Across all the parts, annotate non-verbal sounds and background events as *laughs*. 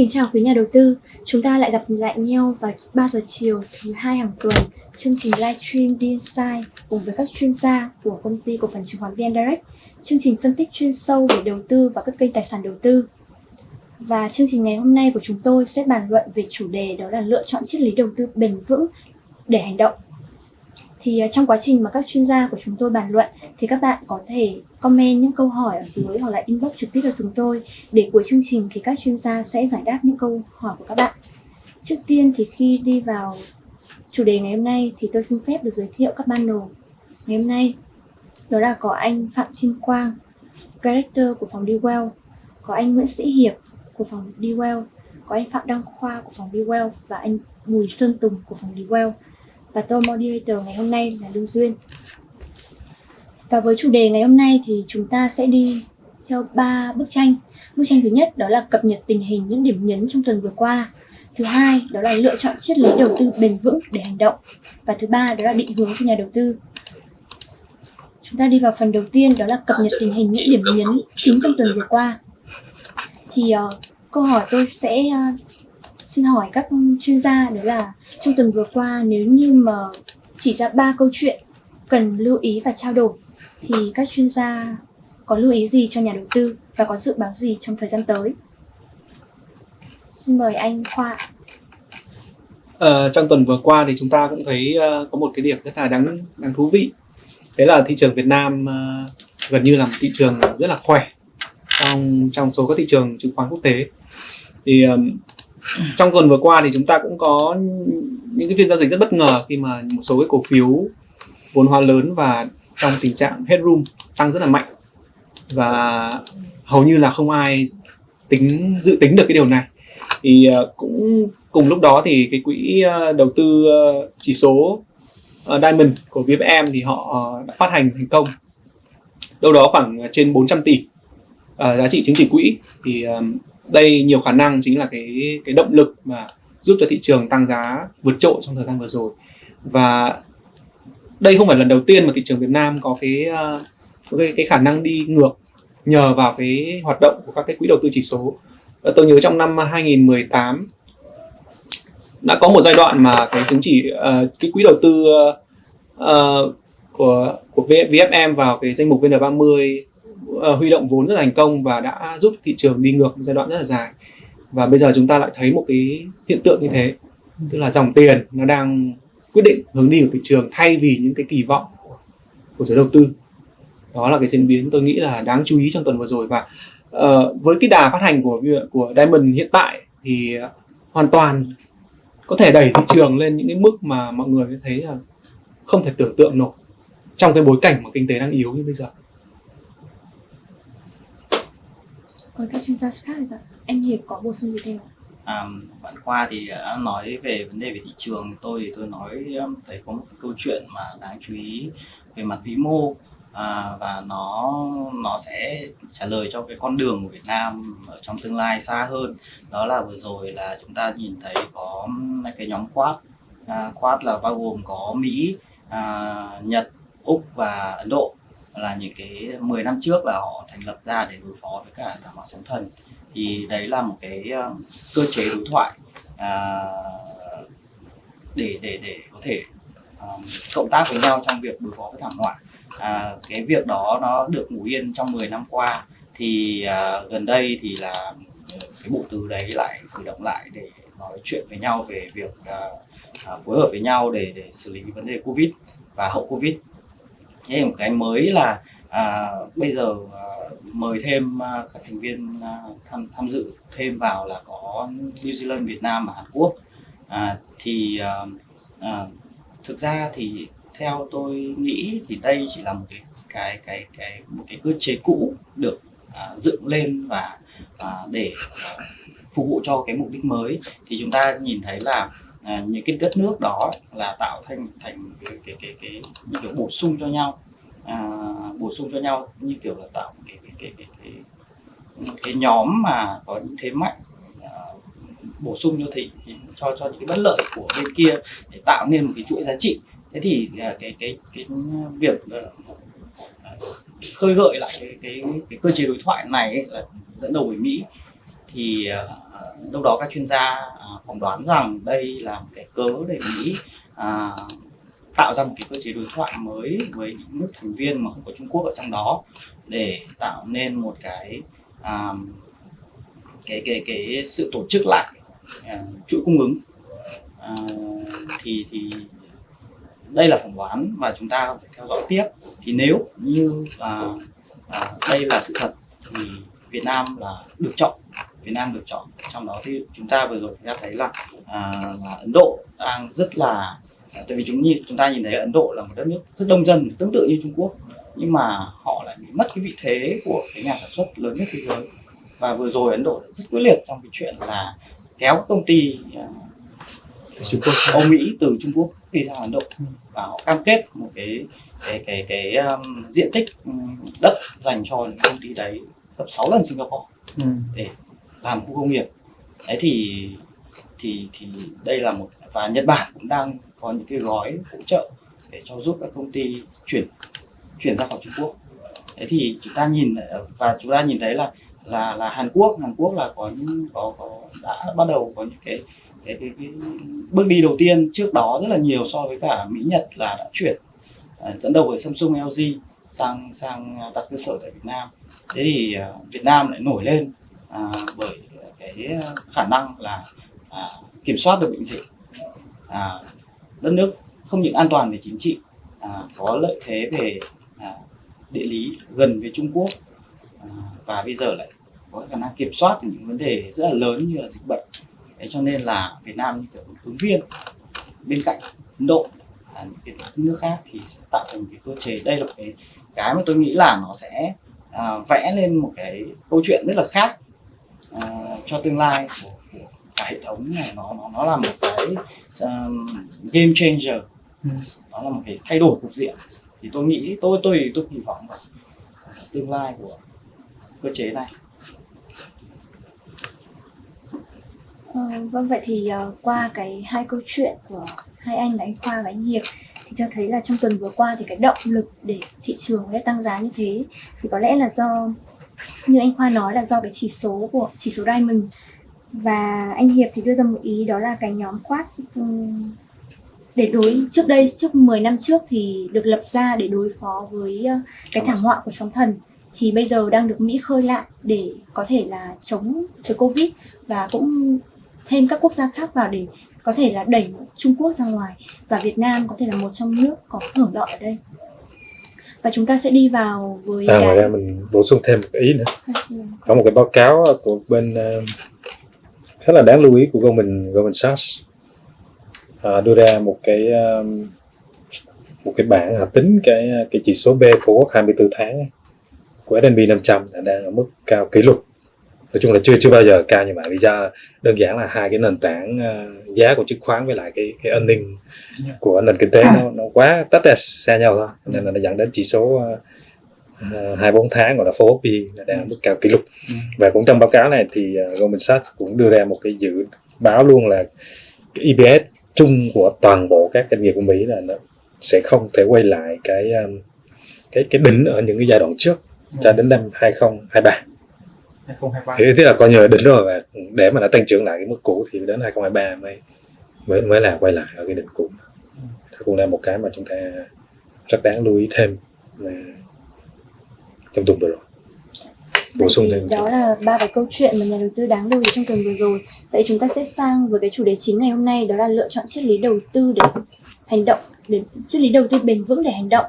kính chào quý nhà đầu tư. Chúng ta lại gặp lại nhau vào 3 giờ chiều thứ hai hàng tuần chương trình livestream DINSIDE cùng với các chuyên gia của công ty cổ phần chứng khoán VN Direct. Chương trình phân tích chuyên sâu về đầu tư và các kênh tài sản đầu tư. Và chương trình ngày hôm nay của chúng tôi sẽ bàn luận về chủ đề đó là lựa chọn triết lý đầu tư bền vững để hành động thì à, trong quá trình mà các chuyên gia của chúng tôi bàn luận, thì các bạn có thể comment những câu hỏi ở dưới hoặc là inbox trực tiếp cho chúng tôi. Để cuối chương trình thì các chuyên gia sẽ giải đáp những câu hỏi của các bạn. Trước tiên thì khi đi vào chủ đề ngày hôm nay thì tôi xin phép được giới thiệu các panel ngày hôm nay, đó là có anh Phạm Thiên Quang, Director của phòng DeWell có anh Nguyễn Sĩ Hiệp của phòng DeWell có anh Phạm Đăng Khoa của phòng DeWell và anh Bùi Sơn Tùng của phòng DeWell và tôi moderator ngày hôm nay là Lương Duyên. Và với chủ đề ngày hôm nay thì chúng ta sẽ đi theo ba bức tranh. Bức tranh thứ nhất đó là cập nhật tình hình những điểm nhấn trong tuần vừa qua. Thứ hai đó là lựa chọn triết lý đầu tư bền vững để hành động. Và thứ ba đó là định hướng cho nhà đầu tư. Chúng ta đi vào phần đầu tiên đó là cập nhật tình hình những điểm nhấn chính trong tuần vừa qua. Thì uh, câu hỏi tôi sẽ uh, xin hỏi các chuyên gia đó là trong tuần vừa qua nếu như mà chỉ ra ba câu chuyện cần lưu ý và trao đổi thì các chuyên gia có lưu ý gì cho nhà đầu tư và có dự báo gì trong thời gian tới? Xin mời anh Khoa. Ờ, trong tuần vừa qua thì chúng ta cũng thấy uh, có một cái điểm rất là đáng đáng thú vị. Đấy là thị trường Việt Nam uh, gần như là một thị trường rất là khỏe trong trong số các thị trường chứng khoán quốc tế. Thì um, trong tuần vừa qua thì chúng ta cũng có những cái phiên giao dịch rất bất ngờ khi mà một số cái cổ phiếu vốn hóa lớn và trong tình trạng headroom tăng rất là mạnh. Và hầu như là không ai tính, dự tính được cái điều này. Thì ờ, cũng cùng lúc đó thì cái quỹ ờ, đầu tư ờ, chỉ số Diamond của VFM thì họ đã phát hành thành công. Đâu đó khoảng trên 400 tỷ giá trị chứng chỉ quỹ. Thì đây nhiều khả năng chính là cái cái động lực mà giúp cho thị trường tăng giá vượt trội trong thời gian vừa rồi. Và đây không phải lần đầu tiên mà thị trường Việt Nam có cái ờ, có cái, cái khả năng đi ngược nhờ vào cái hoạt động của các cái quỹ đầu tư chỉ số. Tôi nhớ trong năm 2018 đã có một giai đoạn mà cái chứng chỉ uh, cái quỹ đầu tư uh, của của VFM vào cái danh mục VN30 uh, huy động vốn rất là thành công và đã giúp thị trường đi ngược một giai đoạn rất là dài. Và bây giờ chúng ta lại thấy một cái hiện tượng như thế tức là dòng tiền nó đang quyết định hướng đi của thị trường thay vì những cái kỳ vọng của, của giới đầu tư. Đó là cái diễn biến tôi nghĩ là đáng chú ý trong tuần vừa rồi. Và uh, với cái đà phát hành của của Diamond hiện tại thì hoàn toàn có thể đẩy thị trường lên những cái mức mà mọi người thấy là không thể tưởng tượng nổi trong cái bối cảnh mà kinh tế đang yếu như bây giờ. Với các chuyên gia khác thì anh hiệp có bổ sung gì thêm không À, bạn Khoa thì đã nói về vấn đề về thị trường. Tôi thì tôi nói um, thấy có một câu chuyện mà đáng chú ý về mặt vĩ mô à, và nó nó sẽ trả lời cho cái con đường của Việt Nam ở trong tương lai xa hơn. Đó là vừa rồi là chúng ta nhìn thấy có um, cái nhóm Quad à, Quad là bao gồm có Mỹ à, Nhật Úc và Ấn Độ là những cái 10 năm trước là họ thành lập ra để đối phó với cả thảm họa sóng thần. Thì đấy là một cái ờ, cơ chế đối thoại à, để để để có thể um, cộng tác với nhau trong việc đối phó với thảm họa. À, cái việc đó nó được ngủ yên trong 10 năm qua. Thì à, gần đây thì là cái bộ tứ đấy lại cử động lại để nói chuyện với nhau về việc à, à, phối hợp với nhau để để xử lý vấn đề covid và hậu covid thế một cái mới là à, bây giờ à, mời thêm à, các thành viên à, tham tham dự thêm vào là có New Zealand, Việt Nam và Hàn Quốc. À, thì à, à, thực ra thì theo tôi nghĩ thì đây chỉ là một cái cái cái cái một cái cơ chế cũ được à, dựng lên và à, để à, phục vụ cho cái mục đích mới. Thì chúng ta nhìn thấy là à, những cái đất nước đó là tạo thành thành cái cái cái, cái như kiểu bổ sung cho nhau. À, bổ sung cho nhau như kiểu là tạo cái cái cái cái, cái, cái, cái nhóm mà có những thế mạnh à, bổ sung cho thị cho cho những cái bất lợi của bên kia để tạo nên một cái chuỗi giá trị. Thế thì à, cái cái cái việc à, khơi gợi lại cái, cái cái cơ chế đối thoại này ấy là dẫn đầu bởi Mỹ thì ờ, à, đâu đó các chuyên gia ờ, phỏng đoán rằng đây là một cái cớ để Mỹ à, ờ, tạo ra một cái cơ chế đối thoại mới với những nước thành viên mà không có Trung Quốc ở trong đó để tạo nên một cái à, cái cái cái sự tổ chức lại à, chuỗi cung ứng. À, thì thì đây là phỏng đoán mà chúng ta phải theo dõi tiếp. Thì nếu như à, à, đây là sự thật thì Việt Nam là được chọn. Việt Nam được chọn trong đó thì chúng ta vừa rồi chúng ta thấy là, à, là Ấn Độ đang rất là tại vì chúng chúng ta nhìn thấy Ấn Độ là một đất nước rất đông dân tương tự như Trung Quốc nhưng mà họ lại bị mất cái vị thế của cái nhà sản xuất lớn nhất thế giới và vừa rồi Ấn Độ rất quyết liệt trong cái chuyện là kéo công ty à, Trung Quốc Âu Mỹ từ Trung Quốc đi sang Ấn Độ và họ cam kết một cái cái cái cái um, diện tích đất dành cho những công ty đấy gấp 6 lần Singapore ừ. để làm khu công nghiệp. Đấy thì thì thì đây là một và Nhật Bản cũng đang có những cái gói hỗ trợ để cho giúp các công ty chuyển chuyển ra khỏi Trung Quốc. Thế thì chúng ta nhìn và chúng ta nhìn thấy là là là Hàn Quốc Hàn Quốc là có những có có đã bắt đầu có những cái cái, cái, cái bước đi đầu tiên. Trước đó rất là nhiều so với cả Mỹ Nhật là đã chuyển à, dẫn đầu với Samsung LG sang sang đặt cơ sở tại Việt Nam. Thế thì à, Việt Nam lại nổi lên à, bởi cái khả năng là à, kiểm soát được bệnh dịch. À, đất nước không những an toàn về chính trị à, có lợi thế về à, địa lý gần với Trung Quốc à, và bây giờ lại có khả năng kiểm soát những vấn đề rất là lớn như là dịch bệnh. Thế cho nên là Việt Nam như kiểu một ứng viên bên cạnh Ấn Độ là những cái nước khác thì sẽ tạo thành một cái cơ chế. Đây là cái cái mà tôi nghĩ là nó sẽ à, vẽ lên một cái câu chuyện rất là khác à, cho tương lai của, của cả hệ thống này. Nó nó nó là một cái um, game changer. Ừ. nó là một cái thay đổi cục diện. Thì tôi nghĩ tôi tôi tôi kỳ vọng vào tương lai của cơ chế này. Ờ, vâng vậy thì uh, qua cái hai câu chuyện của hai anh là anh Khoa và anh Hiệp thì cho thấy là trong tuần vừa qua thì cái động lực để thị trường sẽ tăng giá như thế thì có lẽ là do như anh Khoa nói là do cái chỉ số của, chỉ số Diamond. Và anh Hiệp thì đưa ra một ý đó là cái nhóm quát để đối, trước đây, trước 10 năm trước thì được lập ra để đối phó với ờ, cái thảm họa của sóng thần. Thì bây giờ đang được Mỹ khơi lại để có thể là chống với Covid và cũng thêm các quốc gia khác vào để có thể là đẩy Trung Quốc ra ngoài. Và Việt Nam có thể là một trong nước có hưởng lợi ở đây và chúng ta sẽ đi vào với À, ngoài ra mình bổ sung thêm một ý nữa. Có một cái báo cáo của bên uh, khá là đáng lưu ý của Goldman Goldman Sachs. À, đưa ra một cái um, một cái bảng à, tính cái cái chỉ số B của 24 tháng của S&P 500 là đang ở mức cao kỷ lục nói chung là chưa chưa bao giờ cao như vậy vì do đơn giản là hai cái nền tảng uh, giá của chứng khoán với lại cái cái ninh của nền kinh tế nó nó quá tách ra xa nhau thôi. Nên là nó dẫn đến chỉ số uh, hai bốn tháng gọi là FOMP là đang mức cao kỷ lục. Và cũng trong báo cáo này thì uh, Goldman Sachs cũng đưa ra một cái dự báo luôn là cái EPS chung của toàn bộ các doanh nghiệp của Mỹ là nó sẽ không thể quay lại cái um, cái cái đỉnh ở những cái giai đoạn trước cho đến năm 2023 2023 thì thế là coi như là đỉnh rồi và để mà nó tăng trưởng lại cái mức cũ thì đến 2023 mới mới mới là quay lại ở cái đỉnh cũ. Đó cũng là một cái mà chúng ta rất đáng lưu ý thêm trong tuần vừa rồi. Bổ sung thêm đó là ba cái câu chuyện mà nhà đầu tư đáng lưu ý trong tuần vừa rồi. Vậy chúng ta sẽ sang với cái chủ đề chính ngày hôm nay đó là lựa chọn triết lý đầu tư để hành động để triết lý đầu tư bền vững để hành động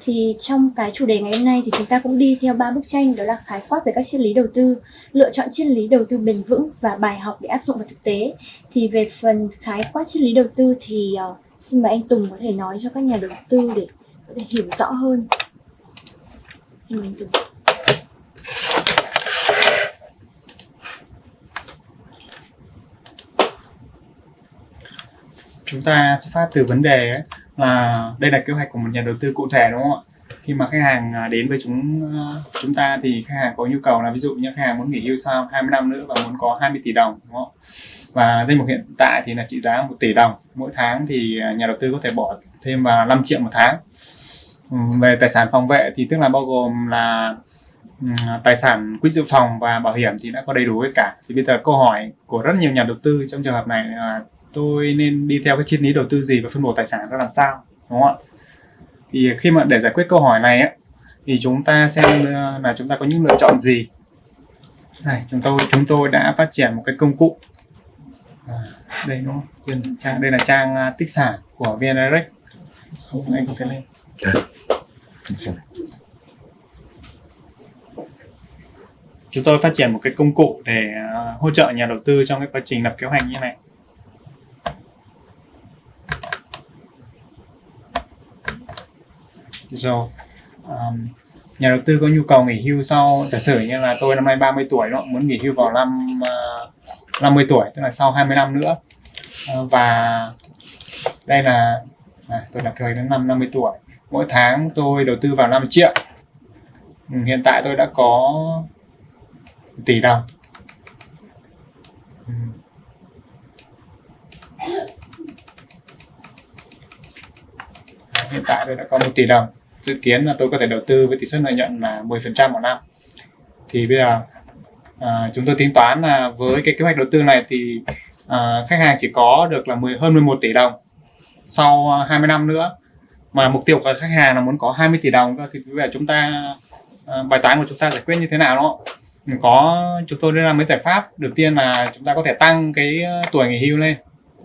thì trong cái chủ đề ngày hôm nay thì chúng ta cũng đi theo ba bức tranh đó là khái quát về các triết lý đầu tư lựa chọn triết lý đầu tư bền vững và bài học để áp dụng vào thực tế. Thì về phần khái quát triết lý đầu tư thì uh, xin mời anh Tùng có thể nói cho các nhà đầu tư để có thể hiểu rõ hơn. Xin mời anh Tùng. Chúng ta xuất phát từ vấn đề ấy, là đây là kế hoạch của một nhà đầu tư cụ thể, đúng không ạ? Khi mà khách hàng à, đến với chúng à, chúng ta thì khách hàng có nhu cầu là ví dụ như khách hàng muốn nghỉ hưu sau 20 năm nữa và muốn có 20 tỷ đồng, đúng không và danh mục hiện tại thì là trị giá 1 tỷ đồng. Mỗi tháng thì à, nhà đầu tư có thể bỏ thêm vào 5 triệu một tháng. Ừ, về tài sản phòng vệ thì tức là bao gồm là ừ, tài sản quỹ dự phòng và bảo hiểm thì đã có đầy đủ hết cả. Thì bây giờ câu hỏi của rất nhiều nhà đầu tư trong trường hợp này là tôi nên đi theo cái triết lý đầu tư gì và phân bổ tài sản ra làm sao đúng không ạ? Thì khi mà để giải quyết câu hỏi này á, thì chúng ta xem ờ, là chúng ta có những lựa chọn gì. Này chúng tôi chúng tôi đã phát triển một cái công cụ. À, đây đúng không? Đây, trang đây là trang à, tích sản của VN Direct. Không anh có thể lên. Chúng tôi phát triển một cái công cụ để à, hỗ trợ nhà đầu tư trong cái quá trình lập kế hoạch như này rồi um, nhà đầu tư có nhu cầu nghỉ hưu sau giả sử như là tôi năm nay 30 tuổi đó muốn nghỉ hưu vào năm uh, 50 tuổi tức là sau 20 năm nữa. Uh, và đây là à, tôi đặt kế hoạch đến năm 50 tuổi. Mỗi tháng tôi đầu tư vào 5 triệu. Ừ, hiện tại tôi đã có tỷ đồng. Hiện tại tôi đã có một tỷ đồng. Ừ dự kiến là tôi có thể đầu tư với tỷ suất lợi nhuận là 10% một năm. Thì bây giờ à, chúng tôi tính toán là với cái kế hoạch đầu tư này thì à, khách hàng chỉ có được là 10, hơn 11 tỷ đồng sau 20 năm nữa. Mà mục tiêu của khách hàng là muốn có 20 tỷ đồng cơ thì bây giờ chúng ta à, bài toán của chúng ta giải quyết như thế nào đó? Có chúng tôi đưa ra mấy giải pháp. Đầu tiên là chúng ta có thể tăng cái tuổi nghỉ hưu lên.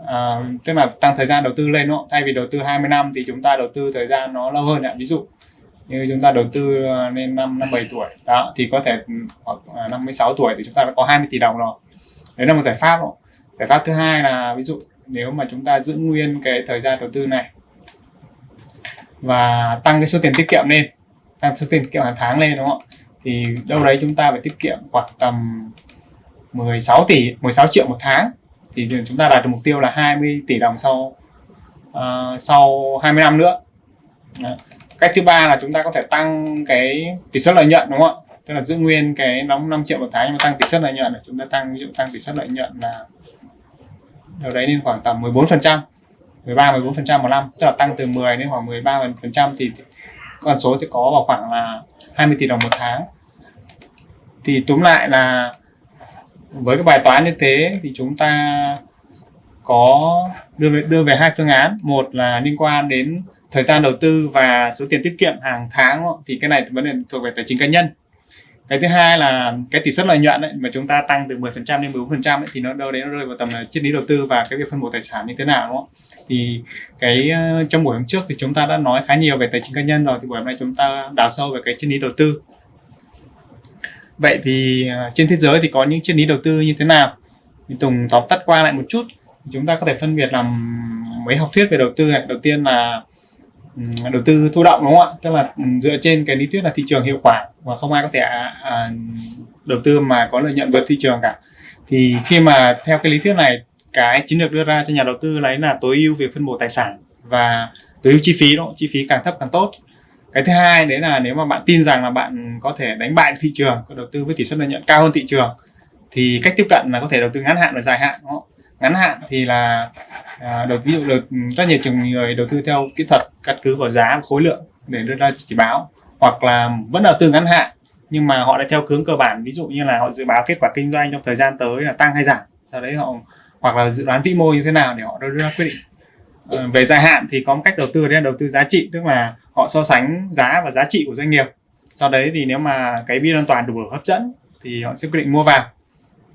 À, tức là tăng thời gian đầu tư lên đó. Thay vì đầu tư 20 năm thì chúng ta đầu tư thời gian nó lâu hơn ạ. Ví dụ như chúng ta đầu tư ờ, lên năm năm bảy tuổi đó thì có thể ừ, hoặc à, năm mươi sáu tuổi thì chúng ta đã có 20 tỷ đồng rồi đấy là một giải pháp đó. giải pháp thứ hai là ví dụ nếu mà chúng ta giữ nguyên cái thời gian đầu tư này và tăng cái số tiền tiết kiệm lên tăng số tiền tiết kiệm hàng tháng lên đúng không thì đâu đấy chúng ta phải tiết kiệm khoảng tầm 16 tỷ 16 triệu một tháng thì chúng ta đạt được mục tiêu là 20 tỷ đồng sau uh, sau 20 năm nữa Đó cách thứ ba là chúng ta có thể tăng cái tỷ suất lợi nhuận đúng không ạ? Tức là giữ nguyên cái đóng 5 triệu một tháng nhưng mà tăng tỷ suất lợi nhuận là chúng ta tăng ví dụ tăng tỷ suất lợi nhuận là đâu đấy lên khoảng tầm 14 phần trăm 13 14 phần trăm một năm. Tức là tăng từ 10 đến khoảng 13 phần trăm thì con số sẽ có vào khoảng là 20 tỷ đồng một tháng. Thì túm lại là với cái bài toán như thế thì chúng ta có đưa về, đưa về hai phương án. Một là liên quan đến thời gian đầu tư và số tiền tiết kiệm hàng tháng thì cái này vấn đề thuộc về tài chính cá nhân. Cái thứ hai là cái tỷ suất lợi nhuận ấy, mà chúng ta tăng từ 10% đến 14% ấy, thì nó đâu đấy nó rơi vào tầm triết lý đầu tư và cái việc phân bổ tài sản như thế nào đúng không? thì cái ờ, trong buổi hôm trước thì chúng ta đã nói khá nhiều về tài chính cá nhân rồi thì buổi hôm nay chúng ta đào sâu về cái triết lý đầu tư. Vậy thì ờ, trên thế giới thì có những triết lý đầu tư như thế nào? Thì Tùng tóm tắt qua lại một chút. Chúng ta có thể phân biệt làm mấy học thuyết về đầu tư này. Đầu tiên là đầu tư thụ động đúng không ạ? Tức là dựa trên cái lý thuyết là thị trường hiệu quả và không ai có thể à, à, đầu tư mà có lợi nhuận vượt thị trường cả. Thì khi mà theo cái lý thuyết này cái chiến lược đưa ra cho nhà đầu tư lấy là tối ưu việc phân bổ tài sản và tối ưu chi phí đó chi phí càng thấp càng tốt. Cái thứ hai đấy là nếu mà bạn tin rằng là bạn có thể đánh bại thị trường có đầu tư với tỷ suất lợi nhuận cao hơn thị trường thì cách tiếp cận là có thể đầu tư ngắn hạn và dài hạn đúng không? Ngắn hạn thì là à, đầu ví dụ được rất nhiều trường người đầu tư theo kỹ thuật căn cứ vào giá và khối lượng để đưa ra chỉ báo. Hoặc là vẫn đầu tư ngắn hạn nhưng mà họ đã theo hướng cơ bản. Ví dụ như là họ dự báo kết quả kinh doanh trong thời gian tới là tăng hay giảm. Sau đấy họ hoặc là dự đoán vĩ mô như thế nào để họ đưa ra quyết định. À, về dài hạn thì có một cách đầu tư đấy là đầu tư giá trị tức là họ so sánh giá và giá trị của doanh nghiệp. Sau đấy thì nếu mà cái biên an toàn đủ hấp dẫn thì họ sẽ quyết định mua vào.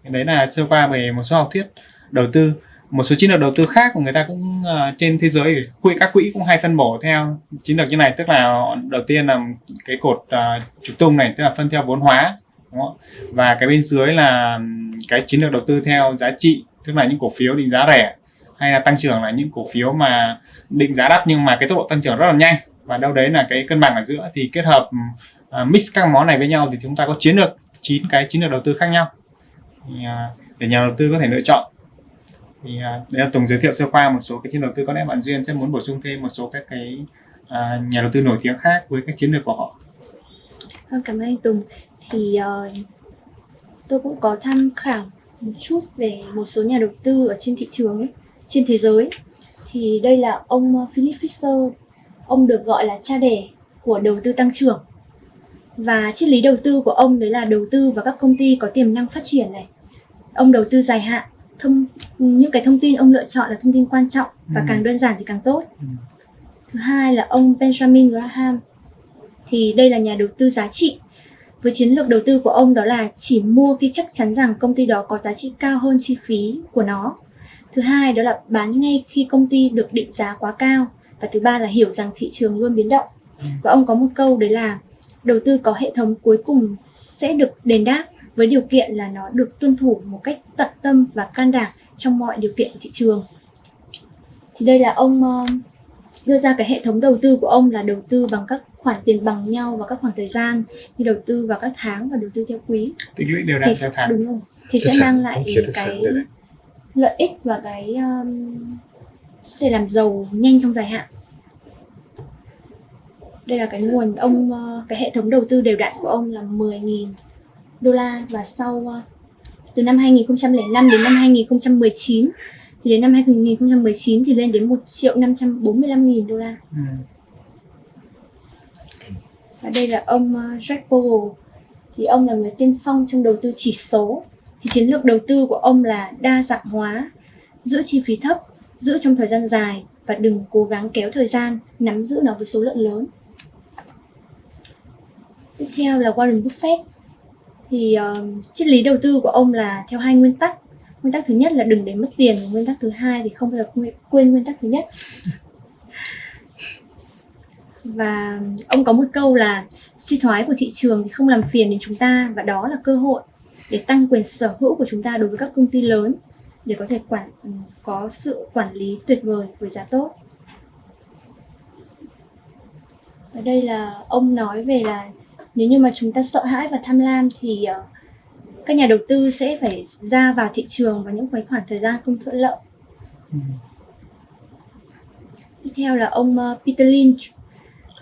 Đấy là sơ qua về một số học thuyết đầu tư. Một số chiến lược đầu tư khác của người ta cũng uh, trên thế giới quỹ các quỹ cũng hay phân bổ theo chiến lược như này. Tức là đầu tiên là cái cột uh, trục tung này tức là phân theo vốn hóa đúng không? và cái bên dưới là cái chiến lược đầu tư theo giá trị tức là những cổ phiếu định giá rẻ hay là tăng trưởng là những cổ phiếu mà định giá đắt nhưng mà cái tốc độ tăng trưởng rất là nhanh. Và đâu đấy là cái cân bằng ở giữa. Thì kết hợp uh, mix các món này với nhau thì chúng ta có chiến lược chín cái chiến lược đầu tư khác nhau. Thì, uh, để nhà đầu tư có thể lựa chọn thì uh, đây là Tùng giới thiệu sơ qua một số cái chiến đầu tư có lẽ bạn duyên sẽ muốn bổ sung thêm một số các cái uh, nhà đầu tư nổi tiếng khác với các chiến lược của họ. Ờ, cảm ơn anh Tùng. Thì uh, tôi cũng có tham khảo một chút về một số nhà đầu tư ở trên thị trường trên thế giới. Thì đây là ông Philip Fisher ông được gọi là cha đẻ của đầu tư tăng trưởng. Và triết lý đầu tư của ông đấy là đầu tư vào các công ty có tiềm năng phát triển này. Ông đầu tư dài hạn thông những cái thông tin ông lựa chọn là thông tin quan trọng và Ừ. càng đơn giản thì càng tốt. Ừ. thứ hai là ông Benjamin Graham. Thì đây là nhà đầu tư giá trị. Với chiến lược đầu tư của ông đó là chỉ mua khi chắc chắn rằng công ty đó có giá trị cao hơn chi phí của nó. Thứ hai đó là bán ngay khi công ty được định giá quá cao. Và thứ ba là hiểu rằng thị trường luôn biến động. Và ông có một câu đấy là đầu tư có hệ thống cuối cùng sẽ được đền đáp với điều kiện là nó được tuân thủ một cách tận tâm và can đảm trong mọi điều kiện của thị trường. Thì đây là ông ờ, đưa ra cái hệ thống đầu tư của ông là đầu tư bằng các khoản tiền bằng nhau và các khoảng thời gian như đầu tư vào các tháng và đầu tư theo quý. Tích lũy đều đặn theo tháng. đúng rồi. Thì Tích sẽ mang lại không cái này. lợi ích và cái um, có thể làm giàu nhanh trong dài hạn. Đây là cái nguồn ông ờ, cái hệ thống đầu tư đều đặn của ông là 10.000 đô la và sau ờ, từ năm 2005 đến năm 2019 thì đến năm 2019 thì lên đến 1 triệu 545 nghìn đô la. Ừ. và đây là ông ờ, Jack Bogle thì ông là người tiên phong trong đầu tư chỉ số. Thì chiến lược đầu tư của ông là đa dạng hóa giữ chi phí thấp giữ trong thời gian dài và đừng cố gắng kéo thời gian nắm giữ nó với số lượng lớn. Tiếp theo là Warren Buffett thì uh, triết lý đầu tư của ông là theo hai nguyên tắc. Nguyên tắc thứ nhất là đừng để mất tiền và nguyên tắc thứ hai thì không bao giờ quên- nguyên tắc thứ nhất. Và ông có một câu là suy thoái của thị trường thì không làm phiền đến chúng ta và đó là cơ hội để tăng quyền sở hữu của chúng ta đối với các công ty lớn để có thể quản ừ, có sự quản lý tuyệt vời với giá tốt. Ở đây là ông nói về là nếu như mà chúng ta sợ hãi và tham lam thì ờ, các nhà đầu tư sẽ phải ra vào thị trường vào những cái khoảng thời gian không thuận lợi. Ừ. tiếp theo là ông ờ, Peter Lynch.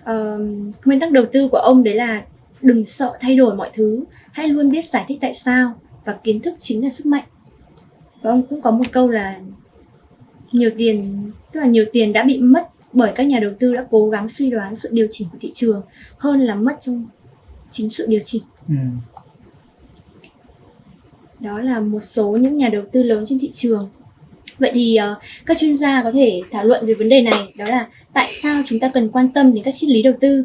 Ờ, nguyên tắc đầu tư của ông đấy là đừng sợ thay đổi mọi thứ hãy luôn biết giải thích tại sao và kiến thức chính là sức mạnh. Và ông cũng có một câu là nhiều tiền tức là nhiều tiền đã bị mất bởi các nhà đầu tư đã cố gắng suy đoán sự điều chỉnh của thị trường hơn là mất trong chính sự điều chỉnh. Ừ. đó là một số những nhà đầu tư lớn trên thị trường. Vậy thì ờ, các chuyên gia có thể thảo luận về vấn đề này đó là tại sao chúng ta cần quan tâm đến các triết lý đầu tư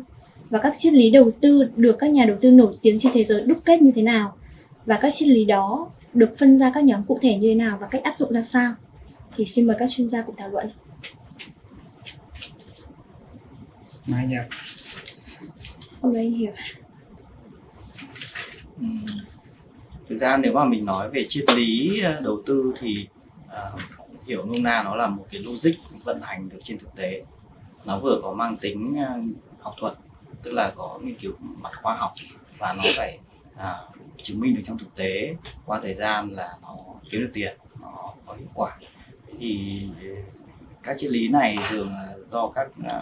và các triết lý đầu tư được các nhà đầu tư nổi tiếng trên thế giới đúc kết như thế nào và các triết lý đó được phân ra các nhóm cụ thể như thế nào và cách áp dụng ra sao? Thì xin mời các chuyên gia cùng thảo luận. Mai nhập Xin mời anh hiểu Ừm, Ừ. thực ra nếu mà mình nói về triết lý ờ, đầu tư thì uh, hiểu nôm na nó là một cái logic vận hành được trên thực tế. Nó vừa có mang tính ờ, học thuật tức là có nghiên cứu mặt khoa học và nó phải à, chứng minh được trong thực tế qua thời gian là nó kiếm được tiền nó có hiệu quả. Thế thì các triết lý này thường là do các à,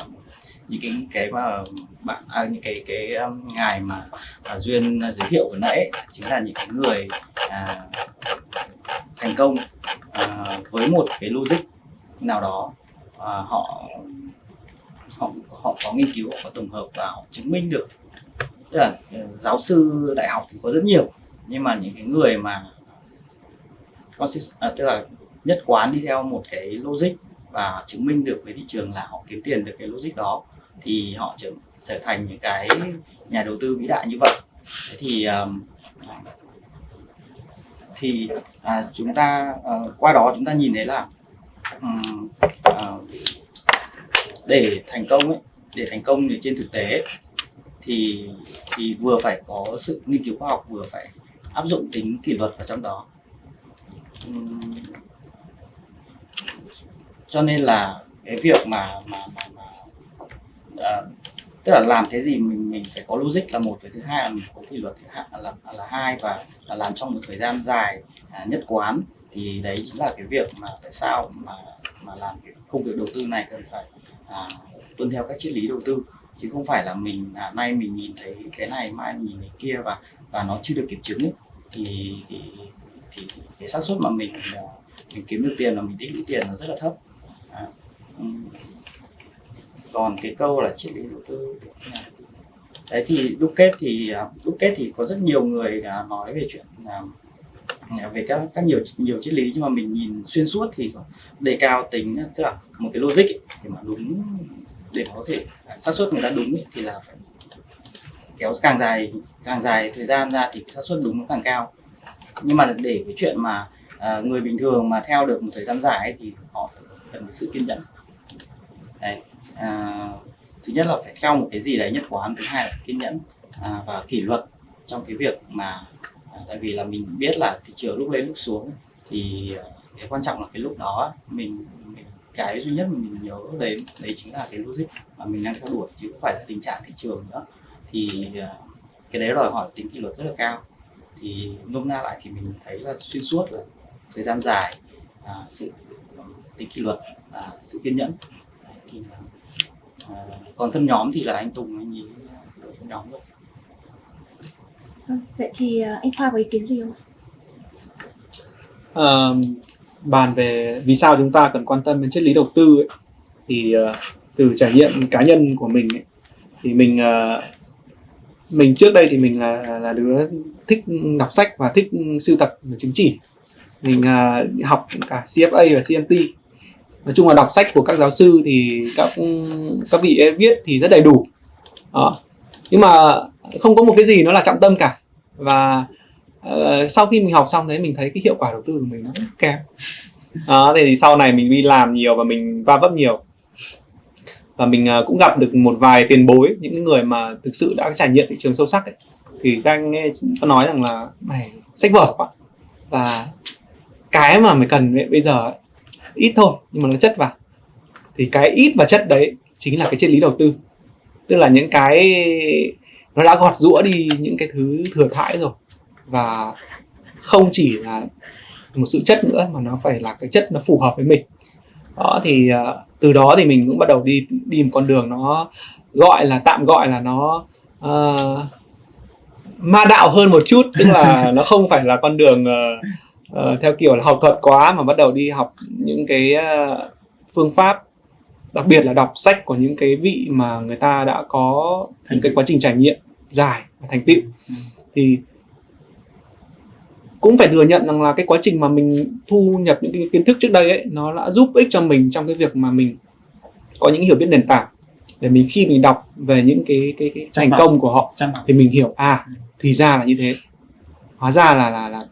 những cái cái mà bạn à, những cái cái um, ngài mà à, duyên à, giới thiệu vừa nãy ấy, chính là những cái người à, thành công à, với một cái logic nào đó à, họ họ họ có nghiên cứu họ có tổng hợp và họ chứng minh được. Tức là ừ, giáo sư đại học thì có rất nhiều nhưng mà những cái người mà consist, à, tức là nhất quán đi theo một cái logic và chứng minh được với thị trường là họ kiếm tiền được cái logic đó thì họ chứng trở thành những cái nhà đầu tư vĩ đại như vậy. Thế thì um, thì à, chúng ta à, qua đó chúng ta nhìn thấy là ừm, ờ, để thành công ấy để thành công thì trên thực tế ấy, thì thì vừa phải có sự nghiên cứu khoa học vừa phải áp dụng tính kỷ luật vào trong đó. Cho nên là cái việc mà mà mà, mà à, tức là làm cái gì mình mình phải có logic là một và thứ hai là mình có kỷ luật thứ hai là là hai và là làm trong một thời gian dài à, nhất quán. Thì đấy chính là cái việc mà tại sao mà mà làm cái công việc đầu tư này cần phải à, tuân theo các triết lý đầu tư. Chứ không phải là mình à, nay mình nhìn thấy cái này mai mình nhìn thấy kia và và nó chưa được kiểm chứng ấy, thì thì thì cái xác suất mà mình à, mình kiếm được tiền là mình tích lũy tiền nó rất là thấp. À, um, còn cái câu là triết lý đầu tư đấy thì đúc kết thì à, đúc kết thì có rất nhiều người à, nói về chuyện à, về các các nhiều nhiều triết lý. Nhưng mà mình nhìn xuyên suốt thì đề cao tính tức là một cái logic ấy, để mà đúng để mà có thể xác suất người ta đúng ấy, thì là phải kéo càng dài càng dài thời gian ra thì xác suất đúng nó càng cao. Nhưng mà để cái chuyện mà à, người bình thường mà theo được một thời gian dài ấy, thì họ phải cần sự kiên nhẫn. Đấy à, thứ nhất là phải theo một cái gì đấy nhất quán thứ hai là kiên nhẫn à, và kỷ luật trong cái việc mà à, tại vì là mình biết là thị trường lúc lên lúc xuống thì à, cái quan trọng là cái lúc đó mình, mình cái duy nhất mình nhớ đến đấy chính là cái logic mà mình đang theo đuổi chứ không phải là tình trạng thị trường nữa. Thì à, cái đấy đòi hỏi tính kỷ luật rất là cao. Thì nôm na lại thì mình thấy là xuyên suốt là thời gian dài à, sự ừ, tính kỷ luật à, sự kiên nhẫn. Thì là, còn phân nhóm thì là anh Tùng anh đội phân nhóm rồi Vâng, vậy thì ờ, anh Khoa có ý kiến gì không? Ờ, bàn về vì sao chúng ta cần quan tâm đến triết lý đầu tư ấy, thì ờ, từ trải nghiệm cá nhân của mình ấy, thì mình mình trước đây thì mình là là đứa thích đọc sách và thích sưu tập chứng chỉ. Mình ờ, học cả CFA và CMT nói chung là đọc sách của các giáo sư thì các các vị ấy viết thì rất đầy đủ. À, nhưng mà không có một cái gì nó là trọng tâm cả. Và uh, sau khi mình học xong đấy mình thấy cái hiệu quả đầu tư của mình nó rất kém. À, thì sau này mình đi làm nhiều và mình va vấp nhiều. Và mình uh, cũng gặp được một vài tiền bối những người mà thực sự đã trải nghiệm thị trường sâu sắc ấy. Thì các anh nghe có nói rằng là mày sách vở quá. Và cái mà mày cần ấy, bây giờ ấy, ít thôi nhưng mà nó chất vào. Thì cái ít và chất đấy chính là cái triết lý đầu tư. Tức là những cái nó đã gọt rũa đi những cái thứ thừa thãi rồi. Và không chỉ là một sự chất nữa mà nó phải là cái chất nó phù hợp với mình. Đó thì ờ, từ đó thì mình cũng bắt đầu đi đi một con đường nó gọi là tạm gọi là nó ờ, ma đạo hơn một chút. Tức là *laughs* nó không phải là con đường ờ, ờ, theo kiểu là học thuật quá mà bắt đầu đi học những cái ờ, phương pháp đặc biệt là đọc sách của những cái vị mà người ta đã có những cái quá trình trải nghiệm dài và thành tựu. Ừ. thì cũng phải thừa nhận rằng là cái quá trình mà mình thu nhập những cái kiến thức trước đây ấy nó đã giúp ích cho mình trong cái việc mà mình có những hiểu biết nền tảng. Để mình khi mình đọc về những cái cái, cái Chắc thành công của họ thì mình hiểu à thì ra là như thế. Hóa ra là là là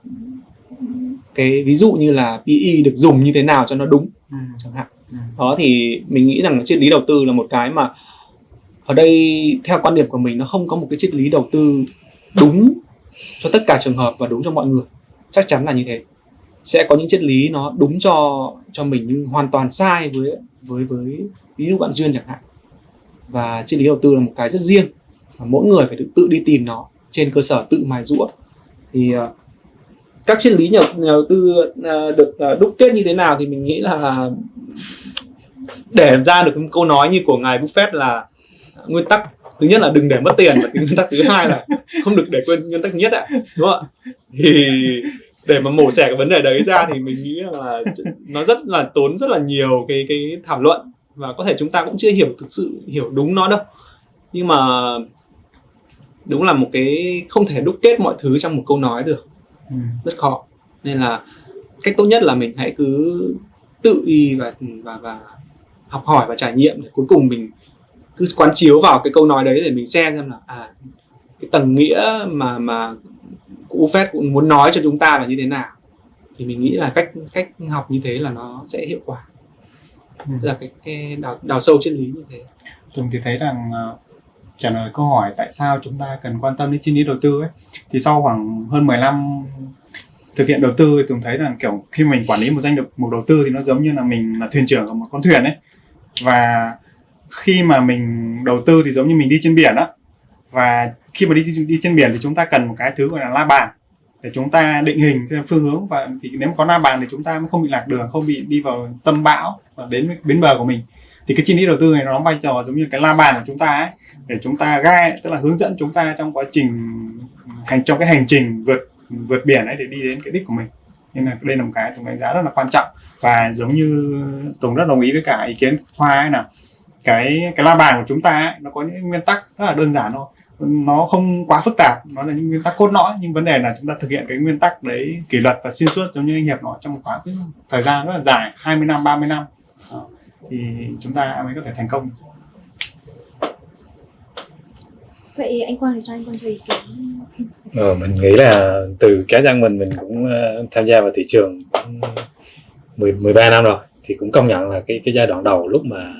cái ví dụ như là PE được dùng như thế nào cho nó đúng ừ. chẳng hạn Ừ. đó thì mình nghĩ rằng triết lý đầu tư là một cái mà ở đây theo quan điểm của mình nó không có một cái triết lý đầu tư đúng cho tất cả trường hợp và đúng cho mọi người chắc chắn là như thế sẽ có những triết lý nó đúng cho cho mình nhưng hoàn toàn sai với với với ví dụ bạn duyên chẳng hạn và triết lý đầu tư là một cái rất riêng và mỗi người phải tự, tự đi tìm nó trên cơ sở tự mài rũa thì ờ, các triết lý nhà, nhà đầu tư à, được à, đúc kết như thế nào thì mình nghĩ là để ra được một câu nói như của ngài Buffett là nguyên tắc thứ nhất là đừng để mất tiền và nguyên tắc thứ hai là không được để quên nguyên tắc thứ nhất ạ đúng không ạ? Thì để mà mổ xẻ cái vấn đề đấy ra thì mình nghĩ là nó rất là tốn rất là nhiều cái cái thảo luận và có thể chúng ta cũng chưa hiểu thực sự hiểu đúng nó đâu. Nhưng mà đúng là một cái không thể đúc kết mọi thứ trong một câu nói được. Ừ. rất khó nên là cách tốt nhất là mình hãy cứ tự đi và và và học hỏi và trải nghiệm để cuối cùng mình cứ quán chiếu vào cái câu nói đấy để mình xem xem là à cái tầng nghĩa mà mà cụ Buffett cũng muốn nói cho chúng ta là như thế nào thì mình nghĩ là cách cách học như thế là nó sẽ hiệu quả Ừ. tức là cái, cái đào, đào sâu triết lý như thế Tùng thì thấy rằng ờ, trả lời câu hỏi tại sao chúng ta cần quan tâm đến chi lý đầu tư ấy. Thì sau khoảng hơn 10 năm thực hiện đầu tư thì Tùng thấy rằng kiểu, khi mình quản lý một danh mục một đầu tư thì nó giống như là mình là thuyền trưởng của một con thuyền ấy. Và khi mà mình đầu tư thì giống như mình đi trên biển đó và khi mà đi đi trên biển thì chúng ta cần một cái thứ gọi là la bàn để chúng ta định hình theo phương hướng. Và thì nếu mà có la bàn thì chúng ta mới không bị lạc đường, không bị đi vào tâm bão và đến bến bờ của mình thì cái chi lý đầu tư này nó đóng vai trò giống như cái la bàn của chúng ta ấy để chúng ta gai tức là hướng dẫn chúng ta trong quá trình hành trong cái hành trình vượt vượt biển ấy để đi đến cái đích của mình. Nên là đây là một cái Tùng đánh giá rất là quan trọng và giống như Tùng rất đồng ý với cả ý kiến Khoa ấy là cái cái la bàn của chúng ta ấy, nó có những nguyên tắc rất là đơn giản thôi. Nó không quá phức tạp nó là những nguyên tắc cốt lõi nhưng vấn đề là chúng ta thực hiện cái nguyên tắc đấy kỷ luật và xuyên suốt giống như anh hiệp nói trong một khoảng thời gian rất là dài 20 năm 30 năm thì chúng ta mới có thể thành công. Vậy anh Quang thì sao anh Quang cho ý kiến. Ờ, mình nghĩ là từ cá nhân mình mình cũng uh, tham gia vào thị trường 10, 13 năm rồi thì cũng công nhận là cái cái giai đoạn đầu lúc mà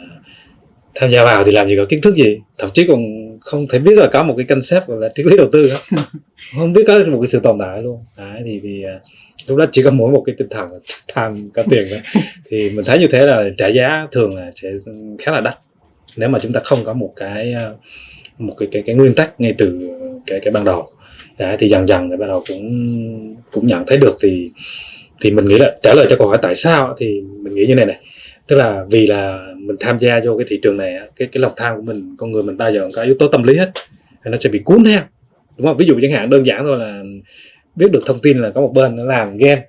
tham gia vào thì làm gì có kiến thức gì. Thậm chí còn không thể biết là có một cái concept gọi là triết lý đầu tư đó. *laughs* không biết có một cái sự tồn tại luôn. Đấy, thì thì uh, lúc đó chỉ có mỗi một cái tinh thần *laughs* tham có tiền thôi. Thì mình thấy như thế là trả giá thường là sẽ khá là đắt. Nếu mà chúng ta không có một cái ờ, một cái cái cái nguyên tắc ngay từ cái cái ban đầu. Đấy, thì dần dần để bắt đầu cũng cũng nhận thấy được thì thì mình nghĩ là trả lời cho câu hỏi tại sao thì mình nghĩ như này này. Tức là vì là mình tham gia vô cái thị trường này cái cái lòng tham của mình con người mình bao giờ có yếu tố tâm lý hết. Nó sẽ bị cuốn theo. Đúng không? Ví dụ chẳng hạn đơn giản thôi là biết được thông tin là có một bên nó làm game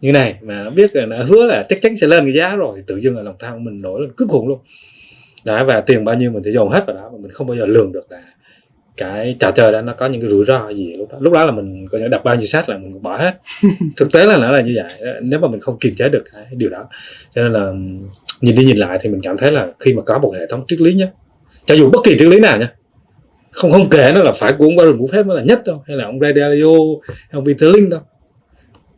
như này mà nó biết là nó hứa là chắc chắn sẽ lên cái giá rồi tự dưng là lòng tham của mình nổi lên cực khủng luôn. Đó và tiền bao nhiêu mình sẽ dồn hết vào đó mà mình không bao giờ lường được là cái trò chơi đó nó có những cái rủi ro gì. Lúc đó lúc đó là mình có thể đập bao nhiêu sách là mình bỏ hết. *laughs* Thực tế là nó là như vậy nếu mà mình không kiềm chế được cái điều đó. Cho nên là nhìn đi nhìn lại thì mình cảm thấy là khi mà có một hệ thống triết lý nhé cho dù bất kỳ triết lý nào nhé không không kể nó là phải của ông Warren Buffett mới là nhất đâu. Hay là ông Ray Dalio hay ông Peter Lynch đâu.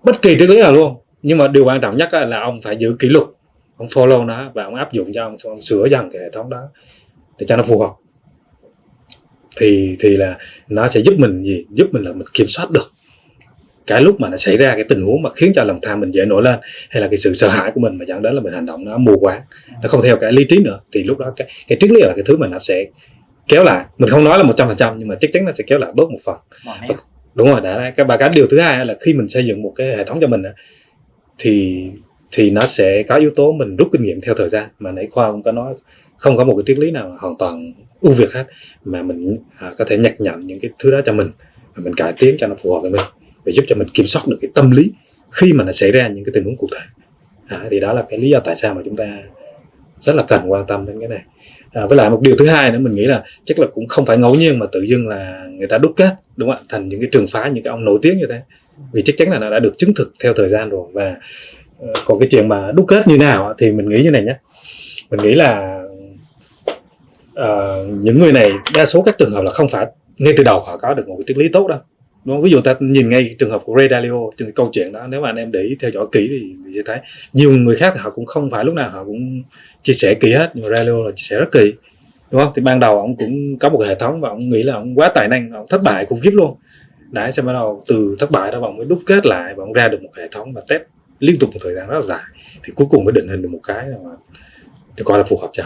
Bất kỳ triết lý nào luôn. Nhưng mà điều quan trọng nhất là ông phải giữ kỷ luật. Ông follow nó và ông áp dụng cho ông, ông sửa dần cái hệ thống đó để cho nó phù hợp. Thì thì là nó sẽ giúp mình gì? Giúp mình là mình kiểm soát được cái lúc mà nó xảy ra cái tình huống mà khiến cho lòng tham mình dễ nổi lên hay là cái sự sợ hãi của mình mà dẫn đến là mình hành động nó mù quáng. Nó không theo cái lý trí nữa. Thì lúc đó cái cái triết lý là cái thứ mà nó sẽ kéo lại. Mình không nói là một trăm phần trăm nhưng mà chắc chắn nó sẽ kéo lại bớt một phần. Đúng rồi đã cái và cái điều thứ hai là khi mình xây dựng một cái hệ thống cho mình thì thì nó sẽ có yếu tố mình rút kinh nghiệm theo thời gian. Mà nãy khoa cũng có nói không có một cái triết lý nào hoàn toàn ưu việt hết mà mình à, có thể nhặt nhận những cái thứ đó cho mình và mình cải tiến cho nó phù hợp với mình để giúp cho mình kiểm soát được cái tâm lý khi mà nó xảy ra những cái tình huống cụ thể. À, thì đó là cái lý do tại sao mà chúng ta rất là cần quan tâm đến cái này à, với lại một điều thứ hai nữa mình nghĩ là chắc là cũng không phải ngẫu nhiên mà tự dưng là người ta đúc kết đúng không ạ? Thành những cái trường phái những cái ông nổi tiếng như thế. Vì chắc chắn là nó đã được chứng thực theo thời gian rồi. Và ờ, còn cái chuyện mà đúc kết như nào thì mình nghĩ như này nhé. Mình nghĩ là uh, những người này đa số các trường hợp là không phải ngay từ đầu họ có được một cái triết lý tốt đâu. Đúng không? ví dụ ta nhìn ngay trường hợp của Ray Dalio trong câu chuyện đó nếu mà anh em để ý theo dõi kỹ thì, thì sẽ thấy. Nhiều người khác thì họ cũng không phải lúc nào họ cũng chia sẻ kỹ hết, nhưng mà Relio là chia sẻ rất kỳ, đúng không? Thì ban đầu ông cũng có một hệ thống và ông nghĩ là ông quá tài năng, ông thất bại khủng khiếp luôn. Đấy, xong bắt đầu từ thất bại đó ông mới đúc kết lại và ông ra được một hệ thống và test liên tục một thời gian rất là dài. Thì cuối cùng mới định hình được một cái mà được coi là phù hợp cho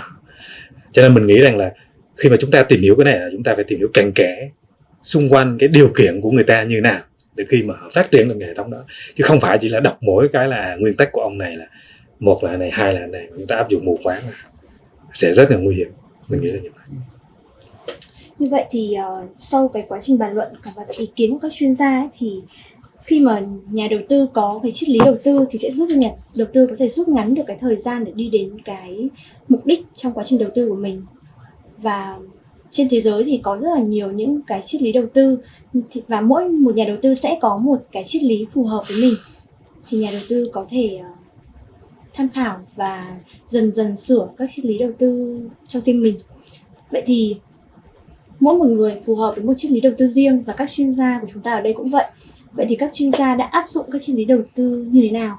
cho nên mình nghĩ rằng là khi mà chúng ta tìm hiểu cái này là chúng ta phải tìm hiểu cặn kẽ xung quanh cái điều kiện của người ta như nào để khi mà họ phát triển được hệ thống đó. Chứ không phải chỉ là đọc mỗi cái là nguyên tắc của ông này là một là này hai là này chúng ta áp dụng mù quáng sẽ rất là nguy hiểm. Mình nghĩ là như vậy. Như vậy thì uh, sau cái quá trình bàn luận và ý kiến của các chuyên gia ấy, thì khi mà nhà đầu tư có cái triết lý đầu tư thì sẽ giúp cho nhà đầu tư có thể rút ngắn được cái thời gian để đi đến cái mục đích trong quá trình đầu tư của mình. Và trên thế giới thì có rất là nhiều những cái triết lý đầu tư và mỗi một nhà đầu tư sẽ có một cái triết lý phù hợp với mình. Thì nhà đầu tư có thể uh, tham khảo và dần dần sửa các triết lý đầu tư cho riêng mình. Vậy thì mỗi một người phù hợp với một triết lý đầu tư riêng và các chuyên gia của chúng ta ở đây cũng vậy. Vậy thì các chuyên gia đã áp dụng các triết lý đầu tư như thế nào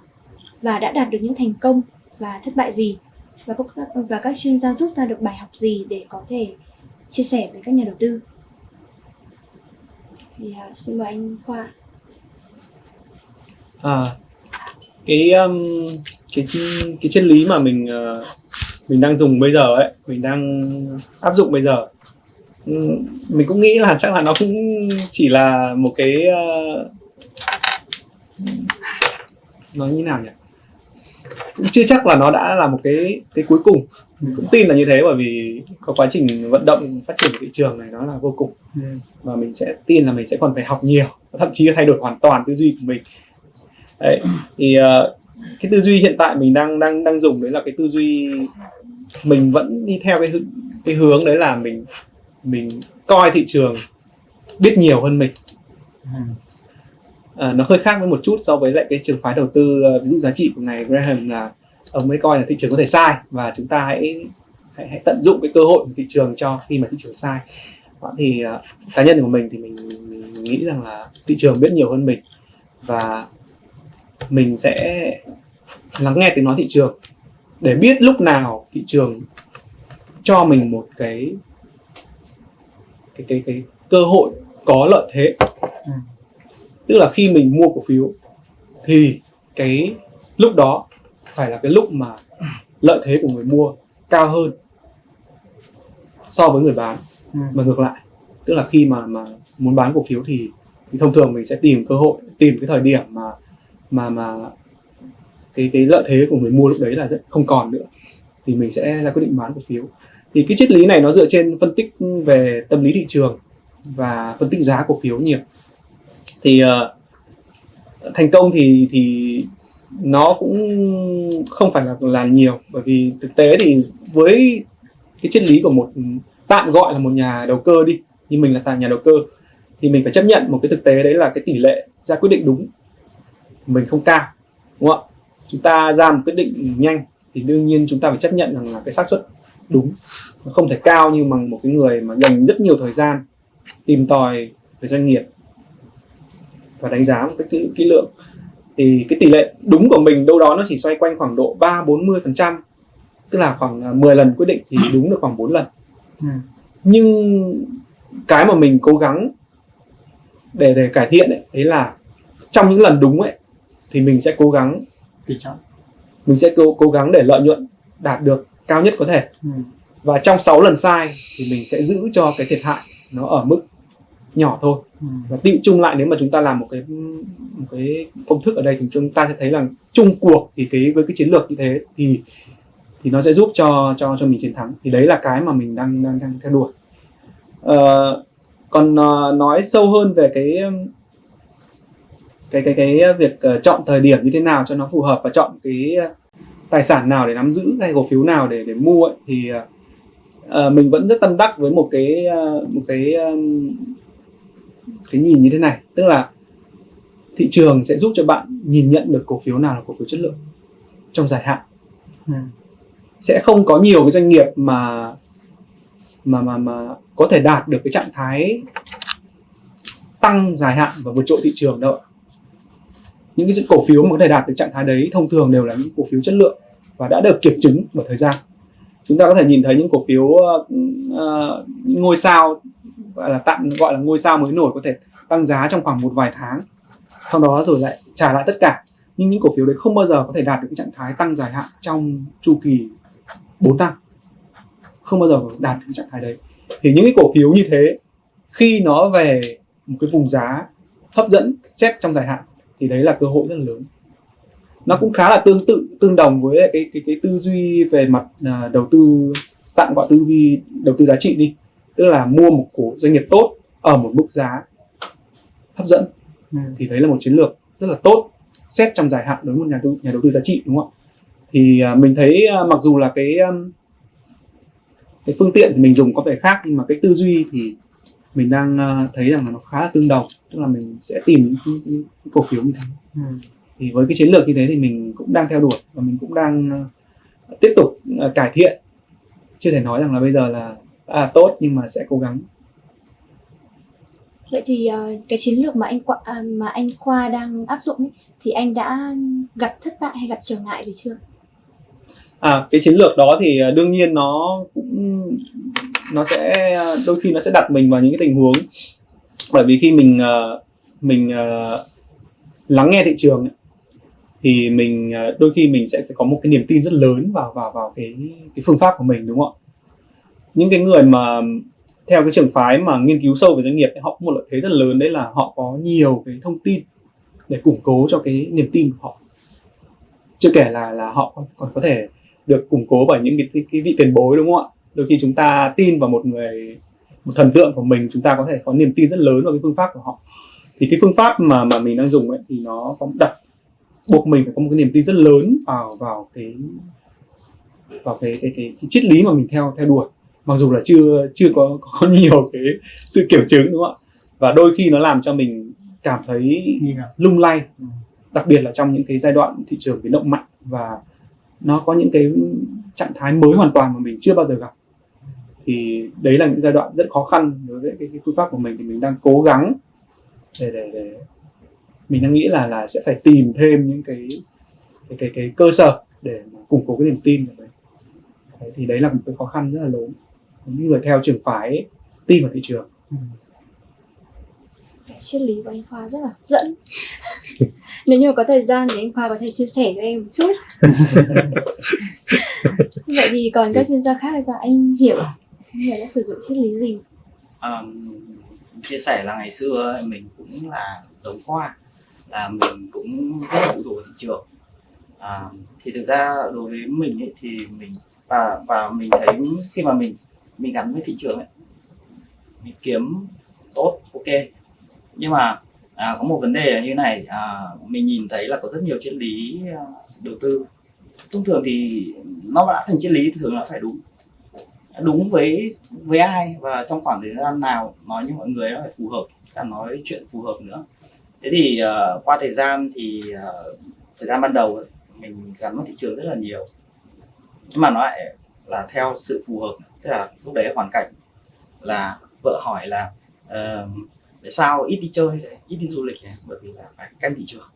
và đã đạt được những thành công và thất bại gì? Và các, và các chuyên gia rút ra được bài học gì để có thể chia sẻ với các nhà đầu tư? Thì uh, xin mời anh khoa à, cái um, cái cái triết lý mà mình uh, mình đang dùng bây giờ ấy mình đang áp dụng bây giờ. Mình cũng nghĩ là chắc là nó cũng chỉ là một cái uh, nói như nào nhỉ? Cũng chưa chắc là nó đã là một cái cái cuối cùng. Mình cũng tin là như thế bởi vì có quá trình vận động phát triển của thị trường này nó là vô cùng. Ừ. và mình sẽ tin là mình sẽ còn phải học nhiều thậm chí là thay đổi hoàn toàn tư duy của mình. Đấy thì uh, cái tư duy hiện tại mình đang đang đang dùng đấy là cái tư duy mình vẫn đi theo cái cái hướng đấy là mình mình coi thị trường biết nhiều hơn mình. À, nó hơi khác với một chút so với lại cái trường phái đầu tư ờ, ví dụ giá trị của ngài Graham là ông ấy coi là thị trường có thể sai và chúng ta hãy hãy, hãy tận dụng cái cơ hội của thị trường cho khi mà thị trường sai. Đó, thì uh, cá nhân của mình thì mình, mình nghĩ rằng là thị trường biết nhiều hơn mình và mình sẽ lắng nghe tiếng nói thị trường để biết lúc nào thị trường cho mình một cái cái cái cái cơ hội có lợi thế Ừ. tức là khi mình mua cổ phiếu thì cái lúc đó phải là cái lúc mà lợi thế của người mua cao hơn so với người bán Ừ. và ngược lại tức là khi mà mà muốn bán cổ phiếu thì thì thông thường mình sẽ tìm cơ hội tìm cái thời điểm mà mà mà cái cái lợi thế của người mua lúc đấy là rất không còn nữa. Thì mình sẽ ra quyết định bán cổ phiếu. Thì cái triết lý này nó dựa trên phân tích về tâm lý thị trường và phân tích giá cổ phiếu nhiều. Thì uh, thành công thì thì nó cũng không phải là là nhiều. Bởi vì thực tế thì với cái triết lý của một tạm gọi là một nhà đầu cơ đi như mình là tại nhà đầu cơ thì mình phải chấp nhận một cái thực tế đấy là cái tỷ lệ ra quyết định đúng mình không cao đúng không ạ? Chúng ta ra một quyết định nhanh thì đương nhiên chúng ta phải chấp nhận rằng là cái xác suất đúng. Nó không thể cao như bằng một cái người mà dành rất nhiều thời gian tìm tòi về doanh nghiệp và đánh giá một cách kỹ, lượng thì cái tỷ lệ đúng của mình đâu đó nó chỉ xoay quanh khoảng độ 3 40 phần trăm tức là khoảng à, 10 lần quyết định thì đúng được khoảng 4 lần. Ừ. nhưng cái mà mình cố gắng để để cải thiện ấy, đấy là trong những lần đúng ấy thì mình sẽ cố gắng tỷ trọng. mình sẽ cố cố gắng để lợi nhuận đạt được cao nhất có thể. Ừ. và trong 6 lần sai thì mình sẽ giữ cho cái thiệt hại nó ở mức nhỏ thôi. Ừ. và tiệu chung lại nếu mà chúng ta làm một cái một cái công thức ở đây thì chúng ta sẽ thấy là chung cuộc thì cái với cái chiến lược như thế thì thì nó sẽ giúp cho cho cho mình chiến thắng. Thì đấy là cái mà mình đang đang đang theo đuổi. Ờ, còn ờ, nói sâu hơn về cái cái cái cái việc ờ, chọn thời điểm như thế nào cho nó phù hợp và chọn cái ờ, tài sản nào để nắm giữ hay cổ phiếu nào để để mua ấy, thì ờ, ờ, mình vẫn rất tâm đắc với một cái ờ, một cái um, cái nhìn như thế này tức là thị trường sẽ giúp cho bạn nhìn nhận được cổ phiếu nào là cổ phiếu chất lượng trong dài hạn Ừ. sẽ không có nhiều cái doanh nghiệp mà mà mà mà có thể đạt được cái trạng thái tăng dài hạn và vượt trội thị trường đâu những cái cổ phiếu mà có thể đạt được trạng thái đấy thông thường đều là những cổ phiếu chất lượng và đã được kiểm chứng bởi thời gian. Chúng ta có thể nhìn thấy những cổ phiếu uh, những ngôi sao gọi là tạm gọi là ngôi sao mới nổi có thể tăng giá trong khoảng một vài tháng sau đó rồi lại trả lại tất cả. Nhưng những cổ phiếu đấy không bao giờ có thể đạt được cái trạng thái tăng dài hạn trong chu kỳ 4 năm. Không bao giờ đạt được cái trạng thái đấy. Thì những cái cổ phiếu như thế khi nó về một cái vùng giá hấp dẫn xét trong dài hạn thì đấy là cơ hội rất là lớn. Nó cũng khá là tương tự tương đồng với cái cái cái tư duy về mặt à, đầu tư tạm gọi tư duy đầu tư giá trị đi. Tức là mua một cổ doanh nghiệp tốt ở một mức giá hấp dẫn. Ừ. thì đấy là một chiến lược rất là tốt xét trong dài hạn đối với một nhà đầu, nhà đầu tư giá trị đúng không ạ? Thì à, mình thấy à, mặc dù là cái um, cái phương tiện thì mình dùng có vẻ khác nhưng mà cái tư duy thì mình đang à, thấy rằng là nó khá là tương đồng tức là mình sẽ tìm những cái, cái, cái cổ phiếu như thế Ừ. thì với cái chiến lược như thế thì mình cũng đang theo đuổi và mình cũng đang à, tiếp tục à, cải thiện chưa thể nói rằng là bây giờ là à, tốt nhưng mà sẽ cố gắng Vậy thì ờ, cái chiến lược mà anh Khoa, à, mà anh Khoa đang áp dụng ấy, thì anh đã gặp thất bại hay gặp trở ngại gì chưa? À, cái chiến lược đó thì đương nhiên nó cũng nó sẽ đôi khi nó sẽ đặt mình vào những cái tình huống. Bởi vì khi mình ờ, mình ờ, lắng nghe thị trường thì mình ờ, đôi khi mình sẽ phải có một cái niềm tin rất lớn vào vào vào cái cái phương pháp của mình đúng không ạ? Những cái người mà theo cái trường phái mà nghiên cứu sâu về doanh nghiệp họ có một lợi thế rất lớn đấy là họ có nhiều cái thông tin để củng cố cho cái niềm tin của họ. Chưa kể là là họ còn, còn có thể được củng cố bởi những cái, cái, cái vị tiền bối đúng không ạ? Đôi khi chúng ta tin vào một người một thần tượng của mình chúng ta có thể có niềm tin rất lớn vào cái phương pháp của họ. Thì cái phương pháp mà mà mình đang dùng ấy thì nó có đặt buộc mình phải có một cái niềm tin rất lớn vào vào cái vào cái cái cái, cái triết lý mà mình theo theo đuổi. Mặc dù là chưa chưa có có nhiều cái sự kiểm chứng đúng không ạ? Và đôi khi nó làm cho mình cảm thấy lung lay. Đặc biệt là trong những cái giai đoạn thị trường biến động mạnh và nó có những cái trạng thái mới hoàn toàn mà mình chưa bao giờ gặp thì đấy là những giai đoạn rất khó khăn đối với cái, cái phương pháp của mình. Thì mình đang cố gắng để để để mình đang nghĩ là là sẽ phải tìm thêm những cái cái cái, cái cơ sở để mà củng cố cái niềm tin của mình. Đấy, thì đấy là một cái khó khăn rất là lớn. Những người theo trường phái tin vào thị trường. Triết lý của anh Khoa rất là hấp dẫn. *laughs* Nếu như có thời gian thì anh Khoa có thể chia sẻ cho em một chút. *laughs* Vậy thì còn các chuyên gia khác thì sao? Anh hiểu người hiểu đã sử dụng triết lý gì? À, chia sẻ là ngày xưa mình cũng là giống hoa là mình cũng rất là phụ thuộc vào thị trường. À, thì thực ra đối với mình ấy, thì mình và và mình thấy khi mà mình mình gắn với thị trường ấy mình kiếm tốt ok. Nhưng mà à, có một vấn đề là như này à, mình nhìn thấy là có rất nhiều triết lý à, đầu tư. Thông thường thì nó đã thành triết lý thì thường là phải đúng đúng với với ai và trong khoảng thời gian nào nói như mọi người nó phải phù hợp cả nói chuyện phù hợp nữa. Thế thì uh, qua thời gian thì uh, thời gian ban đầu ấy, mình gắn với thị trường rất là nhiều. Nhưng mà nó lại là theo sự phù hợp tức là lúc đấy hoàn cảnh là vợ hỏi là uh, tại sao ít đi chơi ít đi du lịch này bởi vì là phải canh thị trường.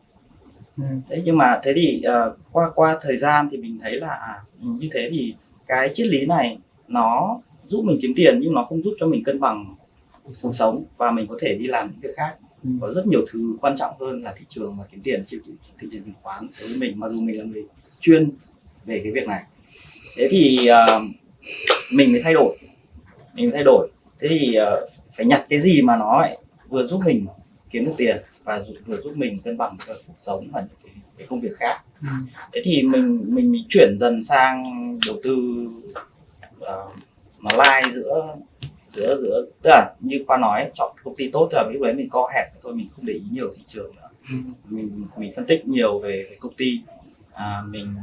Ừ. thế nhưng mà thế thì uh, qua qua thời gian thì mình thấy là à, như thế thì cái triết lý này nó giúp mình kiếm tiền nhưng nó không giúp cho mình cân bằng cuộc sống và mình có thể đi làm những việc khác Ừ. có rất nhiều thứ quan trọng hơn là thị trường và kiếm tiền thị, thị trường chứng khoán đối với mình mặc dù mình là người chuyên về cái việc này thế thì uh, mình mới thay đổi mình mới thay đổi thế thì uh, phải nhặt cái gì mà nó lại vừa giúp mình kiếm được tiền và vừa giúp mình cân bằng cuộc sống và những cái, cái công việc khác Ừ. thế thì mình mình chuyển dần sang đầu tư uh, nó lai giữa giữa giữa tức là như khoa nói chọn công ty tốt là lúc đấy mình co hẹp thôi mình không để ý nhiều thị trường nữa. Ừ. mình mình phân tích nhiều về công ty. À, mình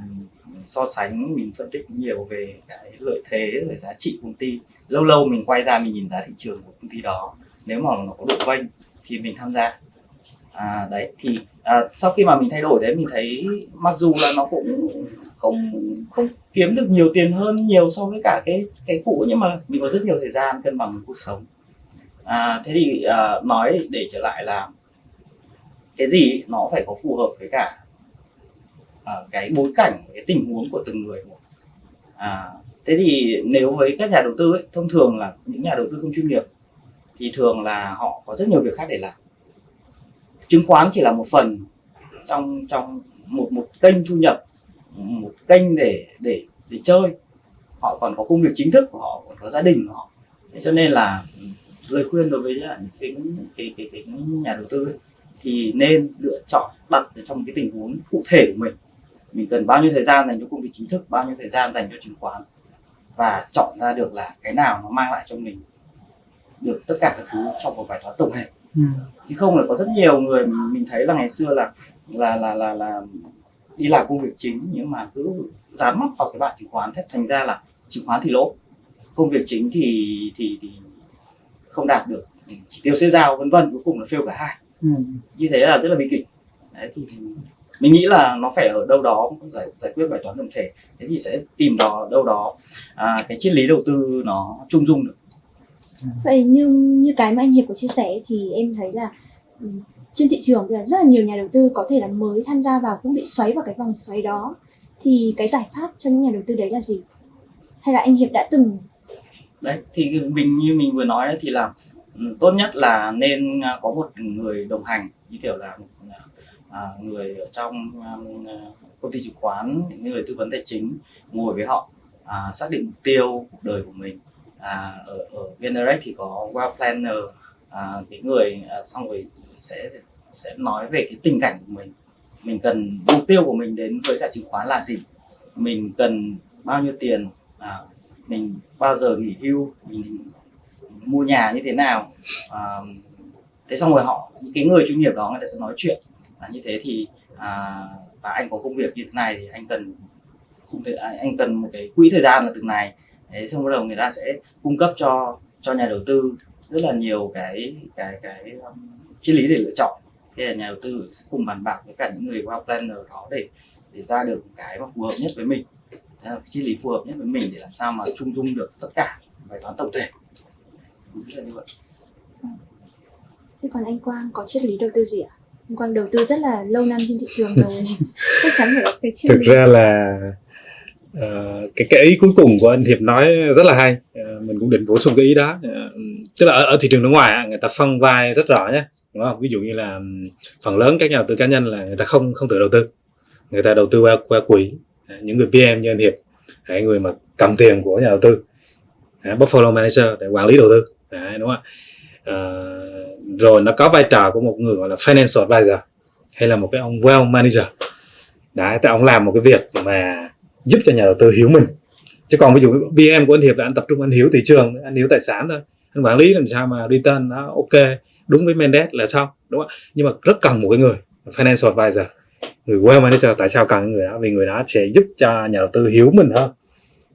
so sánh mình phân tích nhiều về cái lợi thế về giá trị công ty. Lâu lâu mình quay ra mình nhìn giá thị trường của công ty đó. Nếu mà nó có độ vênh thì mình tham gia. À, đấy thì à, sau khi mà mình thay đổi đấy mình thấy mặc dù là nó cũng không không kiếm được nhiều tiền hơn nhiều so với cả cái cái cũ nhưng mà mình có rất nhiều thời gian cân bằng cuộc sống. À, thế thì à, nói để trở lại là cái gì nó phải có phù hợp với cả à, cái bối cảnh cái tình huống của từng người một. À, thế thì nếu với các nhà đầu tư ấy, thông thường là những nhà đầu tư không chuyên nghiệp thì thường là họ có rất nhiều việc khác để làm. Chứng khoán chỉ là một phần trong trong một một kênh thu nhập một kênh để để để chơi. Họ còn có công việc chính thức của họ còn có gia đình của họ. Thế cho nên là ừ, lời khuyên đối với những cái cái cái, cái nhà đầu tư ấy, thì nên lựa chọn đặt ở trong cái tình huống cụ thể của mình. Mình cần bao nhiêu thời gian dành cho công việc chính thức bao nhiêu thời gian dành cho chứng khoán và chọn ra được là cái nào nó mang lại cho mình được tất cả các thứ trong một bài toán tổng thể. Ừ. chứ không là có rất nhiều người mình thấy là ngày xưa là là là là, là đi làm công việc chính nhưng mà cứ dán mắt vào cái bảng chứng khoán thế thành ra là chứng khoán thì lỗ. Công việc chính thì thì thì không đạt được. Chỉ tiêu xếp giao vân vân cuối cùng là fail cả hai. Ừ. như thế là rất là bi kịch. Đấy thì mình nghĩ là nó phải ở đâu đó giải giải quyết bài toán tổng thể. Thế thì sẽ tìm đó đâu đó à, cái triết lý đầu tư nó trung dung được. Vậy như như cái mà anh Hiệp có chia sẻ thì em thấy là ừ, trên thị trường thì rất là nhiều nhà đầu tư có thể là mới tham gia vào cũng bị xoáy vào cái vòng xoáy đó. Thì cái giải pháp cho những nhà đầu tư đấy là gì? Hay là anh Hiệp đã từng đấy thì mình như mình vừa nói đấy thì là ừ, tốt nhất là nên à, có một người đồng hành như kiểu là một à, à người ở trong um, công ty chứng khoán những người tư vấn tài chính ngồi với họ à, xác định mục tiêu cuộc đời của mình. À, ở ở VNRX thì có Wealth Planner à, cái người à, xong rồi sẽ sẽ nói về cái tình cảnh của mình. Mình cần mục tiêu của mình đến với cả chứng khoán là gì? Mình cần bao nhiêu tiền? À, mình bao giờ nghỉ hưu? Mình mua nhà như thế nào? À, thế xong rồi họ những cái người chuyên nghiệp đó người ta sẽ nói chuyện. À, như thế thì à, và anh có công việc như thế này thì anh cần không thể à, anh cần một cái quỹ thời gian là từng này thế xong bắt đầu người ta sẽ cung cấp cho cho nhà đầu tư rất là nhiều cái cái cái um, triết lý để lựa chọn. Thế là nhà đầu tư sẽ cùng bàn bạc với cả những người wow planner đó để để ra được cái mà phù hợp nhất với mình. Thế là cái triết lý phù hợp nhất với mình để làm sao mà chung dung được tất cả bài toán tổng thể. Đúng là như vậy. Thế còn anh Quang có triết lý đầu tư gì ạ? Anh Quang đầu tư rất là lâu năm trên thị trường rồi. *laughs* Chắc chắn phải có cái triết thực lý. ra là ờ, cái cái ý cuối cùng của anh Hiệp nói rất là hay. Ờ, mình cũng định bổ sung cái ý đó. Ờ, tức là ở, ở thị trường nước ngoài người ta phân vai rất rõ nhé đúng không? Ví dụ như là phần lớn các nhà đầu tư cá nhân là người ta không không tự đầu tư. Người ta đầu tư qua qua quỹ. Những người PM như anh Hiệp hay người mà cầm tiền của nhà đầu tư. Portfolio manager để quản lý đầu tư. Đấy, đúng không ạ? Ờ, rồi nó có vai trò của một người gọi là financial advisor hay là một cái ông wealth manager. Đấy, thì ông làm một cái việc mà giúp cho nhà đầu tư hiểu mình. Chứ còn ví dụ BM của anh Hiệp là anh tập trung anh hiểu thị trường anh hiểu tài sản thôi anh quản lý làm sao mà return nó ok, đúng với mandate là xong, đúng không? Nhưng mà rất cần một cái người, financial advisor. Người well manager, tại sao cần người đó? Vì người đó sẽ giúp cho nhà đầu tư hiểu mình hơn.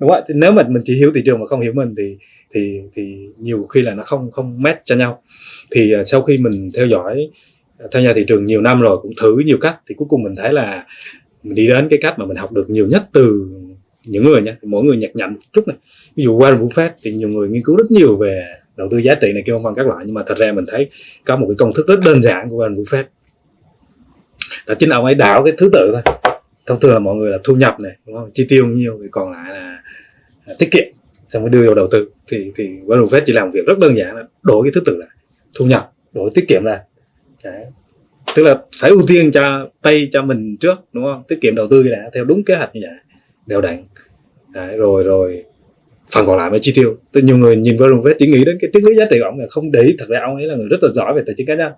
Đúng không? Nếu mà mình chỉ hiểu thị trường mà không hiểu mình thì thì thì nhiều khi là nó không không match cho nhau. Thì à, sau khi mình theo dõi theo tham gia thị trường nhiều năm rồi, cũng thử nhiều cách, thì cuối cùng mình thấy là mình đi đến cái cách mà mình học được nhiều nhất từ những người nha. Mỗi người nhặt nhạnh một chút này. Ví dụ Warren Buffett thì nhiều người nghiên cứu rất nhiều về đầu tư giá trị này kia vân vân các loại nhưng mà thật ra mình thấy có một cái công thức rất đơn giản của Warren Buffett là chính ông ấy đảo cái thứ tự thôi. Thông thường là mọi người là thu nhập này đúng không? Chi tiêu nhiêu thì còn lại là, à, tiết kiệm xong mới đưa vào đầu tư. Thì thì Warren Buffett chỉ làm việc rất đơn giản là đổi cái thứ tự lại thu nhập đổi tiết kiệm ra. Đấy. tức là phải ưu tiên cho tay cho mình trước đúng không? Tiết kiệm đầu tư đã theo đúng kế hoạch như vậy. Đều đặn. Đấy, rồi rồi phần còn lại mới chi tiêu. Tức nhiều người nhìn Warren Buffett chỉ nghĩ đến cái triết lý giá trị của ông là không để ý. Thật ra ông ấy là người rất là giỏi về tài chính cá nhân.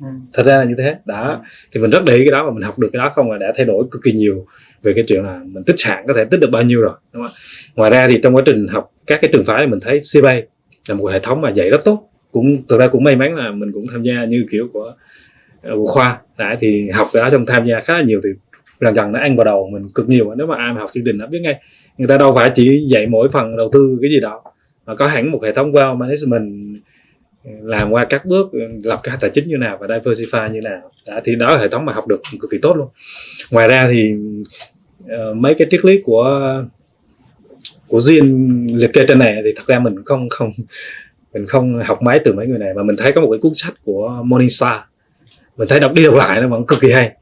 Ừ. thật ra là như thế. Đó. Thì mình rất để ý cái đó và mình học được cái đó không? Là đã thay đổi cực kỳ nhiều về cái chuyện là mình tích sản có thể tích được bao nhiêu rồi đúng không? ngoài ra thì trong quá trình học các cái trường phái thì mình thấy CBA là một hệ thống mà dạy rất tốt. Cũng thực ra cũng may mắn là mình cũng tham gia như kiểu của ờ, của khoa. Đã thì học cái đó trong tham gia khá là nhiều thì dần dần nó ăn vào đầu mình cực nhiều. Nếu mà ai mà học chương trình nó biết ngay người ta đâu phải chỉ dạy mỗi phần đầu tư cái gì đó mà có hẳn một hệ thống wealth management làm qua các bước lập kế hoạch tài chính như nào và diversify như nào. Đã, thì đó là hệ thống mà học được cực kỳ tốt luôn. Ngoài ra thì uh, mấy cái triết lý của của duyên liệt kê trên này thì thật ra mình không không mình không học máy từ mấy người này mà mình thấy có một cái cuốn sách của Morningstar. Mình thấy đọc đi đọc lại nó vẫn cực kỳ hay.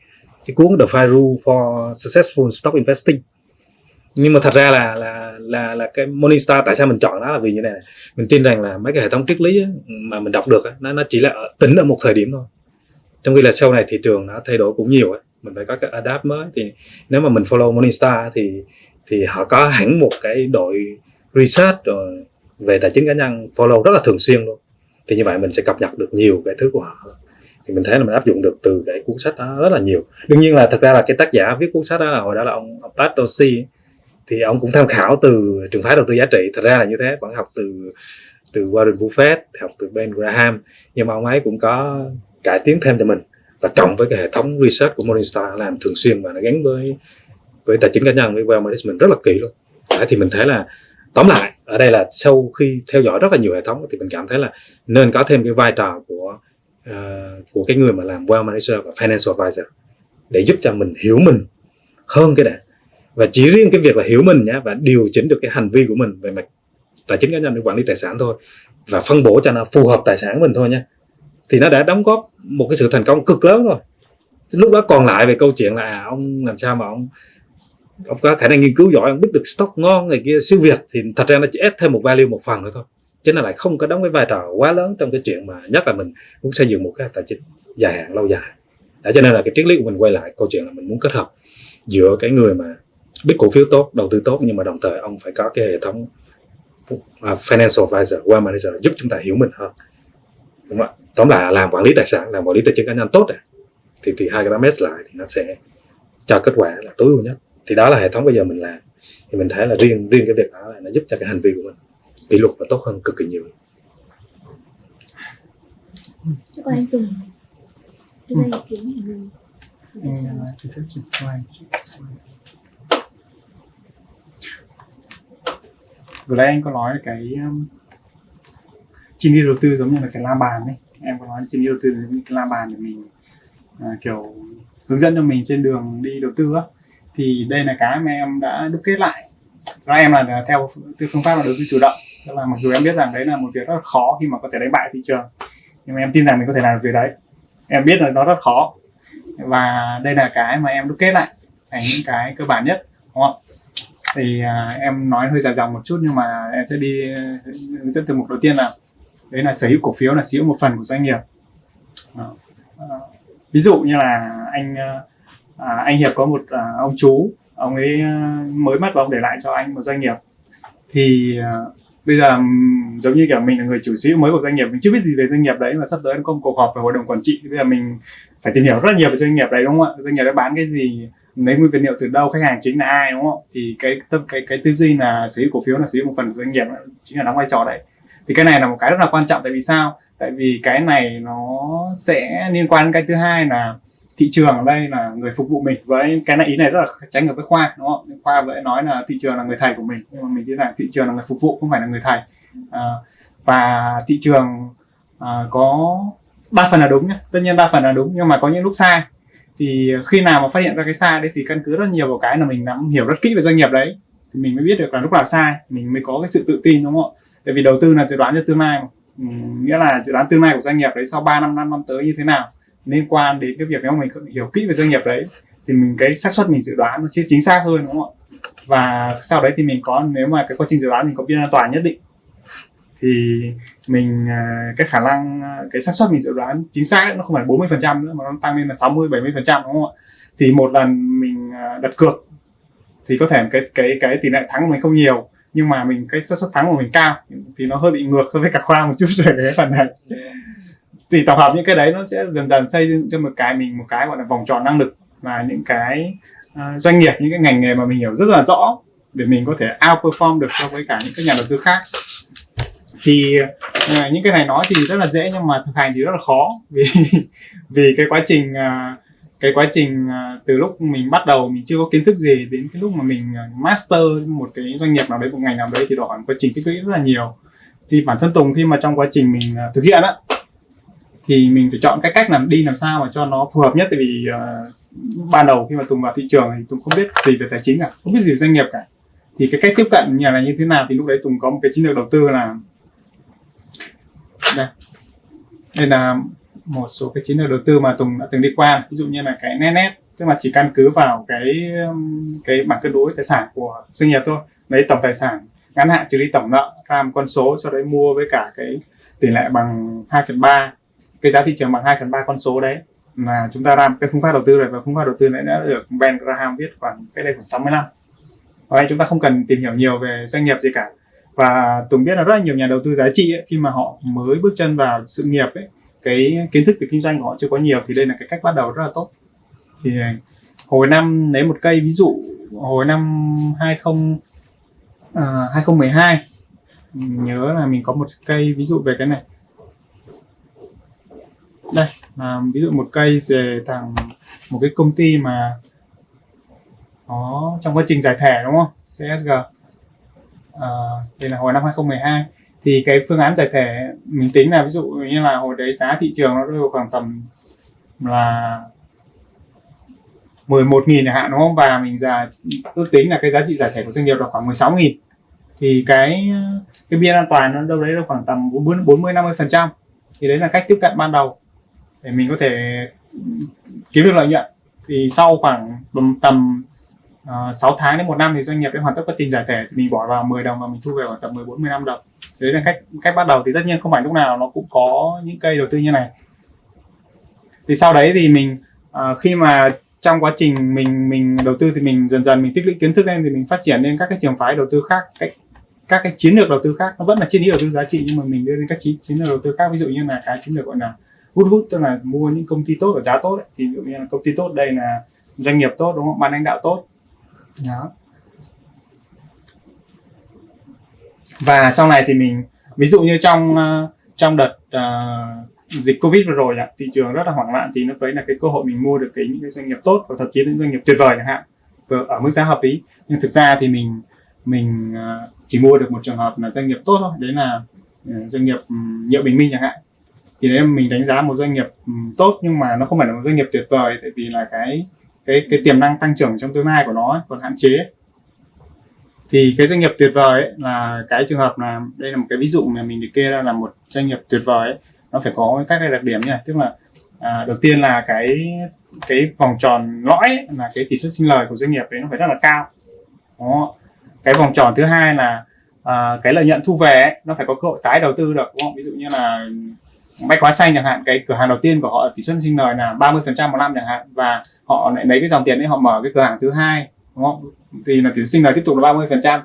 Cái cuốn The Five Rule for Successful Stock Investing nhưng mà thật ra là là là là cái Morningstar tại sao mình chọn nó là vì như này này. mình tin rằng là mấy cái hệ thống triết lý á, mà mình đọc được á, nó nó chỉ là ở- tính ở một thời điểm thôi. Trong khi là sau này thị trường nó thay đổi cũng nhiều ấy. mình phải có cái adapt mới. Thì nếu mà mình follow Morningstar thì thì họ có hẳn một cái đội research rồi về tài chính cá nhân follow rất là thường xuyên luôn. Thì như vậy mình sẽ cập nhật được nhiều cái thứ của họ. Thì mình thấy là mình áp dụng được từ cái cuốn sách đó rất là nhiều. Đương nhiên là thật ra là cái tác giả viết cuốn sách đó là hồi đó là ông, ông Pat Dorsey thì ông cũng tham khảo từ trường phái đầu tư giá trị. Thật ra là như thế vẫn học từ từ Warren Buffett học từ Ben Graham. Nhưng mà ông ấy cũng có cải tiến thêm cho mình và cộng với cái hệ thống research của Morningstar làm thường xuyên và nó gắn với với tài chính cá nhân với wealth management rất là kỹ luôn. Đấy, thì mình thấy là tóm lại ở đây là sau khi theo dõi rất là nhiều hệ thống thì mình cảm thấy là nên có thêm cái vai trò của uh, của cái người mà làm wealth manager và financial advisor để giúp cho mình hiểu mình hơn cái đã và chỉ riêng cái việc là hiểu mình nhá và điều chỉnh được cái hành vi của mình về mặt tài chính cá nhân để quản lý tài sản thôi và phân bổ cho nó phù hợp tài sản mình thôi nhé thì nó đã đóng góp một cái sự thành công cực lớn rồi. Lúc đó còn lại về câu chuyện là à, ông làm sao mà ông ông có khả năng nghiên cứu giỏi ông biết được stock ngon này kia siêu việt thì thật ra nó chỉ ép thêm một value một phần nữa thôi chứ nó lại không có đóng cái vai trò quá lớn trong cái chuyện mà nhất là mình muốn xây dựng một cái tài chính dài hạn lâu dài. Đó cho nên là cái triết lý của mình quay lại câu chuyện là mình muốn kết hợp giữa cái người mà biết cổ phiếu tốt đầu tư tốt nhưng mà đồng thời ông phải có cái hệ thống uh, financial advisor wealth manager giúp chúng ta hiểu mình hơn. Đúng không ạ? Tóm lại là làm quản lý tài sản làm quản lý tài chính cá nhân tốt này thì thì hai cái đó match lại thì nó sẽ cho kết quả là tối ưu nhất. Thì đó là hệ thống bây giờ mình làm. Thì mình thấy là riêng riêng cái việc đó là nó giúp cho cái hành vi của mình kỷ luật và tốt hơn cực kỳ nhiều. Còn anh Tùng ra ý kiến của mình Ừ, xin phép chuyển slide. chuyển slide. Vừa nãy anh có nói cái um, chi phí đầu tư giống như là cái la bàn ấy. Em có nói chi phí đầu tư giống như cái la bàn để mình à, kiểu hướng dẫn cho mình trên đường đi đầu tư á. Thì đây là cái mà em đã đúc kết lại. Ra em là à, theo phương pháp là đầu tư chủ động. Tức là mặc dù em biết rằng đấy là một việc rất là khó khi mà có thể đánh bại thị trường nhưng mà em tin rằng mình có thể làm được việc đấy. Em biết là nó rất khó. Và đây là cái mà em đúc kết lại thành những cái cơ bản nhất đúng không thì à, em nói hơi dài dòng một chút nhưng mà em sẽ đi à, hướng dẫn từ mục đầu tiên là đấy là sở hữu cổ phiếu là sở hữu một phần của doanh nghiệp. À, À, ví dụ như là anh à, à, anh hiệp có một à, ông chú ông ấy à, mới mất và ông để lại cho anh một doanh nghiệp. Thì à, bây giờ giống như kiểu mình là người chủ sở hữu mới của doanh nghiệp mình chưa biết gì về doanh nghiệp đấy mà sắp tới có một cuộc họp về hội đồng quản trị. Bây giờ mình phải tìm hiểu rất là nhiều về doanh nghiệp đấy đúng không ạ? Doanh nghiệp đấy bán cái gì lấy nguyên vật liệu từ đâu khách hàng chính là ai đúng không? Thì cái tâm cái cái tư duy là sở hữu cổ phiếu là sở hữu một phần của doanh nghiệp chính là đóng vai trò đấy. Thì cái này là một cái rất là quan trọng tại vì sao? Tại vì cái này nó sẽ liên quan đến cái thứ hai là thị trường ở đây là người phục vụ mình. Với cái này ý này rất là trái ngược với khoa đúng không? Khoa vẫn nói là thị trường là người thầy của mình nhưng mà mình tin là thị trường là người phục vụ không phải là người thầy. À, và thị trường à, có đa phần là đúng nhé tất nhiên đa phần là đúng nhưng mà có những lúc sai thì khi nào mà phát hiện ra cái sai đấy thì căn cứ rất nhiều vào cái là mình nắm hiểu rất kỹ về doanh nghiệp đấy. Thì mình mới biết được là lúc nào sai mình mới có cái sự tự tin đúng không ạ? Tại vì đầu tư là dự đoán cho tương lai mà. Ừ, nghĩa là dự đoán tương lai của doanh nghiệp đấy sau 3 năm 5 năm tới như thế nào liên quan đến cái việc nếu mình hiểu kỹ về doanh nghiệp đấy thì mình cái xác suất mình dự đoán nó chính xác hơn đúng không ạ? Và sau đấy thì mình có nếu mà cái quá trình dự đoán mình có biên an toàn nhất định. Thì mình à, cái khả năng à, cái xác suất mình dự đoán chính xác nó không phải 40 phần trăm nữa mà nó tăng lên là 60 70 phần trăm đúng không ạ? Thì một lần mình à, đặt cược thì có thể cái cái cái tỷ lệ thắng của mình không nhiều nhưng mà mình cái xác suất thắng của mình cao thì nó hơi bị ngược so với cả khoa một chút về cái phần này. Thì tổng hợp những cái đấy nó sẽ dần dần xây dựng cho một cái mình một cái gọi là vòng tròn năng lực và những cái uh, doanh nghiệp những cái ngành nghề mà mình hiểu rất là rõ để mình có thể outperform được so với cả những cái nhà đầu tư khác thì à, những cái này nói thì rất là dễ nhưng mà thực hành thì rất là khó. Vì *laughs* vì cái quá trình à, cái quá trình à, từ lúc mình bắt đầu mình chưa có kiến thức gì đến cái lúc mà mình à, master một cái doanh nghiệp nào đấy một ngành nào đấy thì đòi hỏi một quá trình tích lũy rất là nhiều. Thì bản thân Tùng khi mà trong quá trình mình à, thực hiện á thì mình phải chọn cái cách làm đi làm sao mà cho nó phù hợp nhất. Tại vì uh, ban đầu khi mà Tùng vào thị trường thì Tùng không biết gì về tài chính cả không biết gì về doanh nghiệp cả. Thì cái cách tiếp cận như là như thế nào thì lúc đấy Tùng có một cái chiến lược đầu tư là đây. Đây là một số cái chiến lược đầu tư mà Tùng đã từng đi qua. Ví dụ như là cái net net, tức là chỉ căn cứ vào cái um, cái bảng cân đối tài sản của doanh nghiệp thôi. Lấy tổng tài sản, ngắn hạn trừ đi tổng nợ ra một con số, sau đấy mua với cả cái tỷ lệ bằng 2 phần 3 cái giá thị trường bằng 2 phần 3 con số đấy. Là chúng ta làm cái phương pháp đầu tư này và phương pháp đầu tư này đã được Ben Graham viết khoảng cái đây khoảng 60 năm. Và anh chúng ta không cần tìm hiểu nhiều về doanh nghiệp gì cả và Tùng biết là rất là nhiều nhà đầu tư giá trị ấy, khi mà họ mới bước chân vào sự nghiệp ấy cái kiến thức về kinh doanh của họ chưa có nhiều thì đây là cái cách bắt đầu rất là tốt. Thì ờ, hồi năm lấy một cây ví dụ hồi năm 20 uh, 2012 mình nhớ là mình có một cây ví dụ về cái này. Đây là ví dụ một cây về thằng một cái công ty mà nó trong quá trình giải thể đúng không? CSG à, đây là hồi năm 2012 thì cái phương án giải thể mình tính là ví dụ như là hồi đấy giá thị trường nó rơi vào khoảng tầm là 11 nghìn chẳng hạn đúng không? Và mình giả ước tính là cái giá trị giải thể của doanh nghiệp là khoảng 16 nghìn. Thì cái cái biên an toàn nó đâu đấy là khoảng tầm 40 50 phần trăm. Thì đấy là cách tiếp cận ban đầu để mình có thể kiếm được lợi nhuận. Thì sau khoảng tầm Ờ, uh, 6 tháng đến một năm thì doanh nghiệp đã hoàn tất quá trình giải thể. Thì mình bỏ vào 10 đồng và mình thu về khoảng tầm 14 15 đồng. Đấy là cách cách bắt đầu. Thì tất nhiên không phải lúc nào nó cũng có những cây đầu tư như này. Thì sau đấy thì mình uh, khi mà trong quá trình mình mình đầu tư thì mình dần dần mình tích lũy kiến thức lên thì mình phát triển lên các cái trường phái đầu tư khác. Cách các cái chiến lược đầu tư khác. Nó vẫn là chiến lý đầu tư giá trị nhưng mà mình đưa lên các chiến, chiến lược đầu tư khác. Ví dụ như là cái chiến lược gọi là hút hút tức là mua những công ty tốt ở giá tốt ấy. thì ví dụ như là công ty tốt đây là doanh nghiệp tốt đúng không? Ban lãnh đạo tốt đó và sau này thì mình ví dụ như trong ờ, trong đợt uh, dịch covid vừa rồi thị trường rất là hoảng loạn thì nó đấy là cái cơ hội mình mua được cái những cái doanh nghiệp tốt và thậm chí những doanh nghiệp tuyệt vời chẳng hạn ở mức giá hợp lý. Nhưng thực ra thì mình mình uh, chỉ mua được một trường hợp là doanh nghiệp tốt thôi đấy là uh, doanh nghiệp nhựa bình minh chẳng hạn. Thì đấy là mình đánh giá một doanh nghiệp tốt nhưng mà nó không phải là một doanh nghiệp tuyệt vời tại vì là cái cái cái tiềm năng tăng trưởng trong tương lai của nó ấy, còn hạn chế. Thì cái doanh nghiệp tuyệt vời ấy, là cái trường hợp là đây là một cái ví dụ mà mình được kê ra là một doanh nghiệp tuyệt vời ấy, nó phải có các cái đặc điểm như này tức là à, đầu tiên là cái cái vòng tròn lõi ấy, là cái tỷ suất sinh lời của doanh nghiệp đấy nó phải rất là cao. Đó. Cái vòng tròn thứ hai là à, cái lợi nhuận thu về ấy, nó phải có cơ hội tái đầu tư được đúng không? Ví dụ như là bách hóa xanh chẳng hạn, cái cửa hàng đầu tiên của họ tỷ suất sinh lời là 30% một năm chẳng hạn, và họ lại lấy cái dòng tiền đấy họ mở cái cửa hàng thứ hai, đúng không? Thì là tỷ suất sinh lời tiếp tục là 30%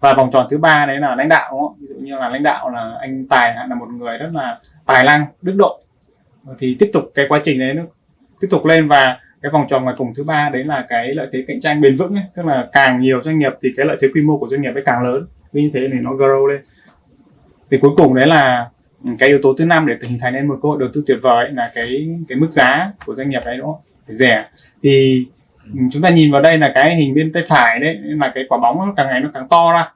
và vòng tròn thứ ba đấy là lãnh đạo, đúng không? Ví dụ như là lãnh đạo là anh tài hạn, là một người rất là tài năng, đức độ. Thì tiếp tục cái quá trình đấy nó tiếp tục lên, và cái vòng tròn ngoài cùng thứ ba đấy là cái lợi thế cạnh tranh bền vững ấy. tức là càng nhiều doanh nghiệp thì cái lợi thế quy mô của doanh nghiệp ấy càng lớn. Vì như thế thì nó grow lên. Thì cuối cùng đấy là cái yếu tố thứ năm để hình thành nên một cơ hội đầu tư tuyệt vời là cái cái mức giá của doanh nghiệp đấy đúng không? Phải rẻ. Thì chúng ta nhìn vào đây là cái hình bên tay phải đấy, là cái quả bóng nó càng ngày nó càng to ra,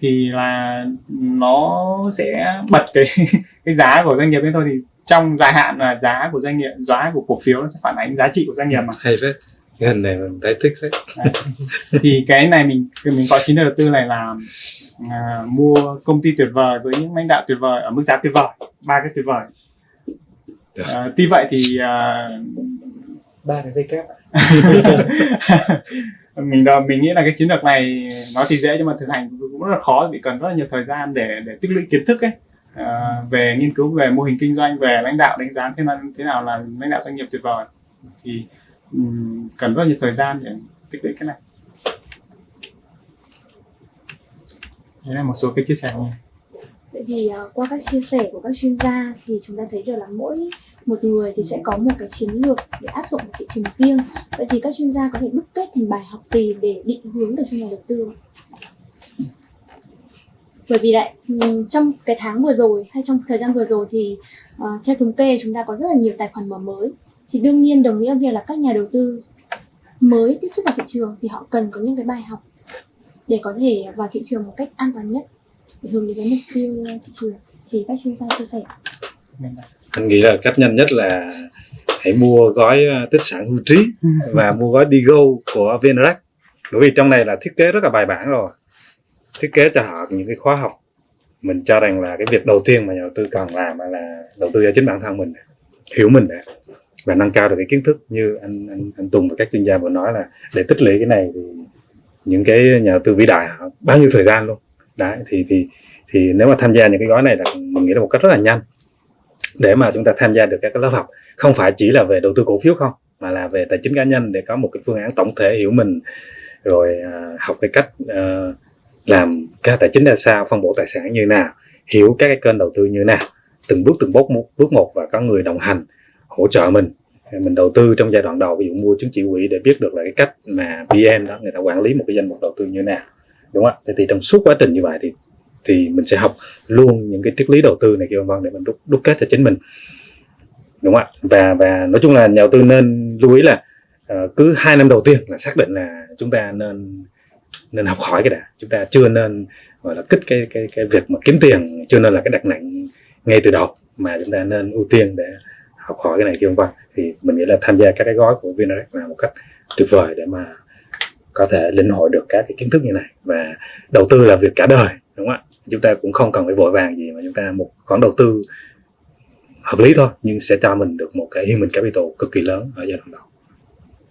thì là nó sẽ bật cái *laughs* cái giá của doanh nghiệp lên thôi. Thì trong dài hạn là giá của doanh nghiệp, giá của cổ phiếu nó sẽ phản ánh giá trị của doanh nghiệp mà. Hay phết cái hình này mình thấy thích phết thì cái này mình mình có chiến lược đầu tư này là à, mua công ty tuyệt vời với những lãnh đạo tuyệt vời ở mức giá tuyệt vời ba cái tuyệt vời. À, tuy vậy thì à, ba cái vk *laughs* mình đo- mình nghĩ là cái chiến lược này nói thì dễ nhưng mà thực hành cũng rất là khó vì cần rất là nhiều thời gian để để tích lũy kiến thức ấy. À, về nghiên cứu về mô hình kinh doanh về lãnh đạo đánh giá thế nào thế nào là lãnh đạo doanh nghiệp tuyệt vời. Thì cần rất nhiêu nhiều thời gian để tích lũy cái này đây là một số cái chia sẻ của Vậy thì ờ, qua các chia sẻ của các chuyên gia thì chúng ta thấy được là mỗi một người thì sẽ có một cái chiến lược để áp dụng vào thị trường riêng. Vậy thì các chuyên gia có thể đúc kết thành bài học gì để định hướng được cho nhà đầu tư? không? Bởi vì lại trong cái tháng vừa rồi hay trong thời gian vừa rồi thì uh, theo thống kê chúng ta có rất là nhiều tài khoản mở mới. Thì đương nhiên đồng nghĩa việc là các nhà đầu tư mới tiếp xúc vào thị trường thì họ cần có những cái bài học để có thể vào thị trường một cách an toàn nhất để hướng đến cái mục tiêu thị trường. Thì các chuyên gia chia sẻ. Mình- anh nghĩ là cách nhanh nhất là hãy mua gói ờ, tích sản hưu trí *laughs* và mua gói Digo của VNREX bởi vì trong này là thiết kế rất là bài bản rồi. Thiết kế cho họ những cái khóa học. Mình cho rằng là cái việc đầu tiên mà nhà đầu tư cần làm là đầu tư cho chính bản thân mình hiểu mình đã và nâng cao được cái kiến thức như anh anh, anh Tùng và các chuyên gia vừa nói là để tích lũy cái này thì những cái nhà đầu tư vĩ đại họ bao nhiêu thời gian luôn. Đấy thì thì thì nếu mà tham gia những cái gói này là mình nghĩ là một cách rất là nhanh để mà chúng ta tham gia được các cái lớp học. Không phải chỉ là về đầu tư cổ phiếu không mà là về tài chính cá nhân để có một cái phương án tổng thể hiểu mình rồi à, học cái cách à, làm cái tài chính ra sao phân bổ tài sản như nào hiểu các cái kênh đầu tư như nào từng bước từng bước một bước một và có người đồng hành hỗ trợ mình. Mình đầu tư trong giai đoạn đầu ví dụ mua chứng chỉ quỹ để biết được là cái cách mà PM đó người ta quản lý một cái danh mục đầu tư như nào. Đúng không ạ? Thì trong suốt quá trình như vậy thì thì mình sẽ học luôn những cái triết lý đầu tư này kia vân vân để mình đúc, đúc kết cho chính mình. Đúng không ạ? Và và nói chung là nhà đầu tư nên lưu ý là uh, cứ hai năm đầu tiên là xác định là chúng ta nên nên học hỏi cái đã. Chúng ta chưa nên gọi là kích cái cái cái việc mà kiếm tiền chưa nên là cái đặt nặng ngay từ đầu mà chúng ta nên ưu tiên để học hỏi cái này kia vân thì mình nghĩ là tham gia các cái gói của VNREX là một cách tuyệt vời để mà có thể lĩnh hội được các cái kiến thức như này và đầu tư là việc cả đời đúng không ạ? Chúng ta cũng không cần phải vội vàng gì mà chúng ta một khoản đầu tư hợp lý thôi nhưng sẽ cho mình được một cái human capital cực kỳ lớn ở giai đoạn đầu.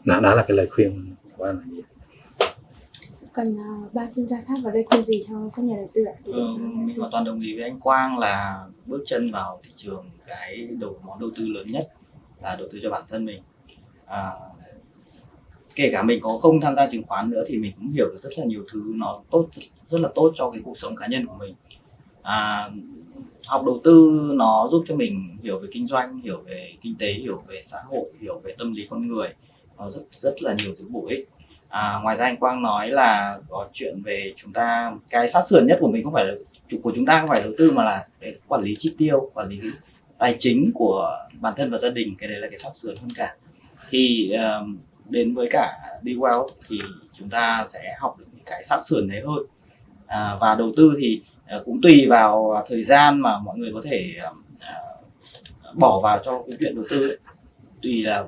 Đó, đó là cái lời khuyên của anh là như cần ờ, ba chuyên gia khác vào đây khuyên gì cho các nhà đầu tư ạ? Ừ, mình hoàn toàn đồng ý với anh Quang là bước chân vào thị trường cái đầu món đầu tư lớn nhất là đầu tư cho bản thân mình. À, kể cả mình có không tham gia chứng khoán nữa thì mình cũng hiểu được rất là nhiều thứ nó tốt rất là tốt cho cái cuộc sống cá nhân của mình. À, học đầu tư nó giúp cho mình hiểu về kinh doanh hiểu về kinh tế hiểu về xã hội hiểu về tâm lý con người. Nó rất rất là nhiều thứ bổ ích à, ngoài ra anh Quang nói là có chuyện về chúng ta cái sát sườn nhất của mình không phải là chủ của chúng ta không phải đầu tư mà là cái quản lý chi tiêu quản lý tài chính của bản thân và gia đình cái đấy là cái sát sườn hơn cả thì um, đến với cả đi well thì chúng ta sẽ học được những cái sát sườn đấy hơn à, và đầu tư thì ờ, cũng tùy vào thời gian mà mọi người có thể uh, bỏ vào cho cái chuyện đầu tư ấy. tùy là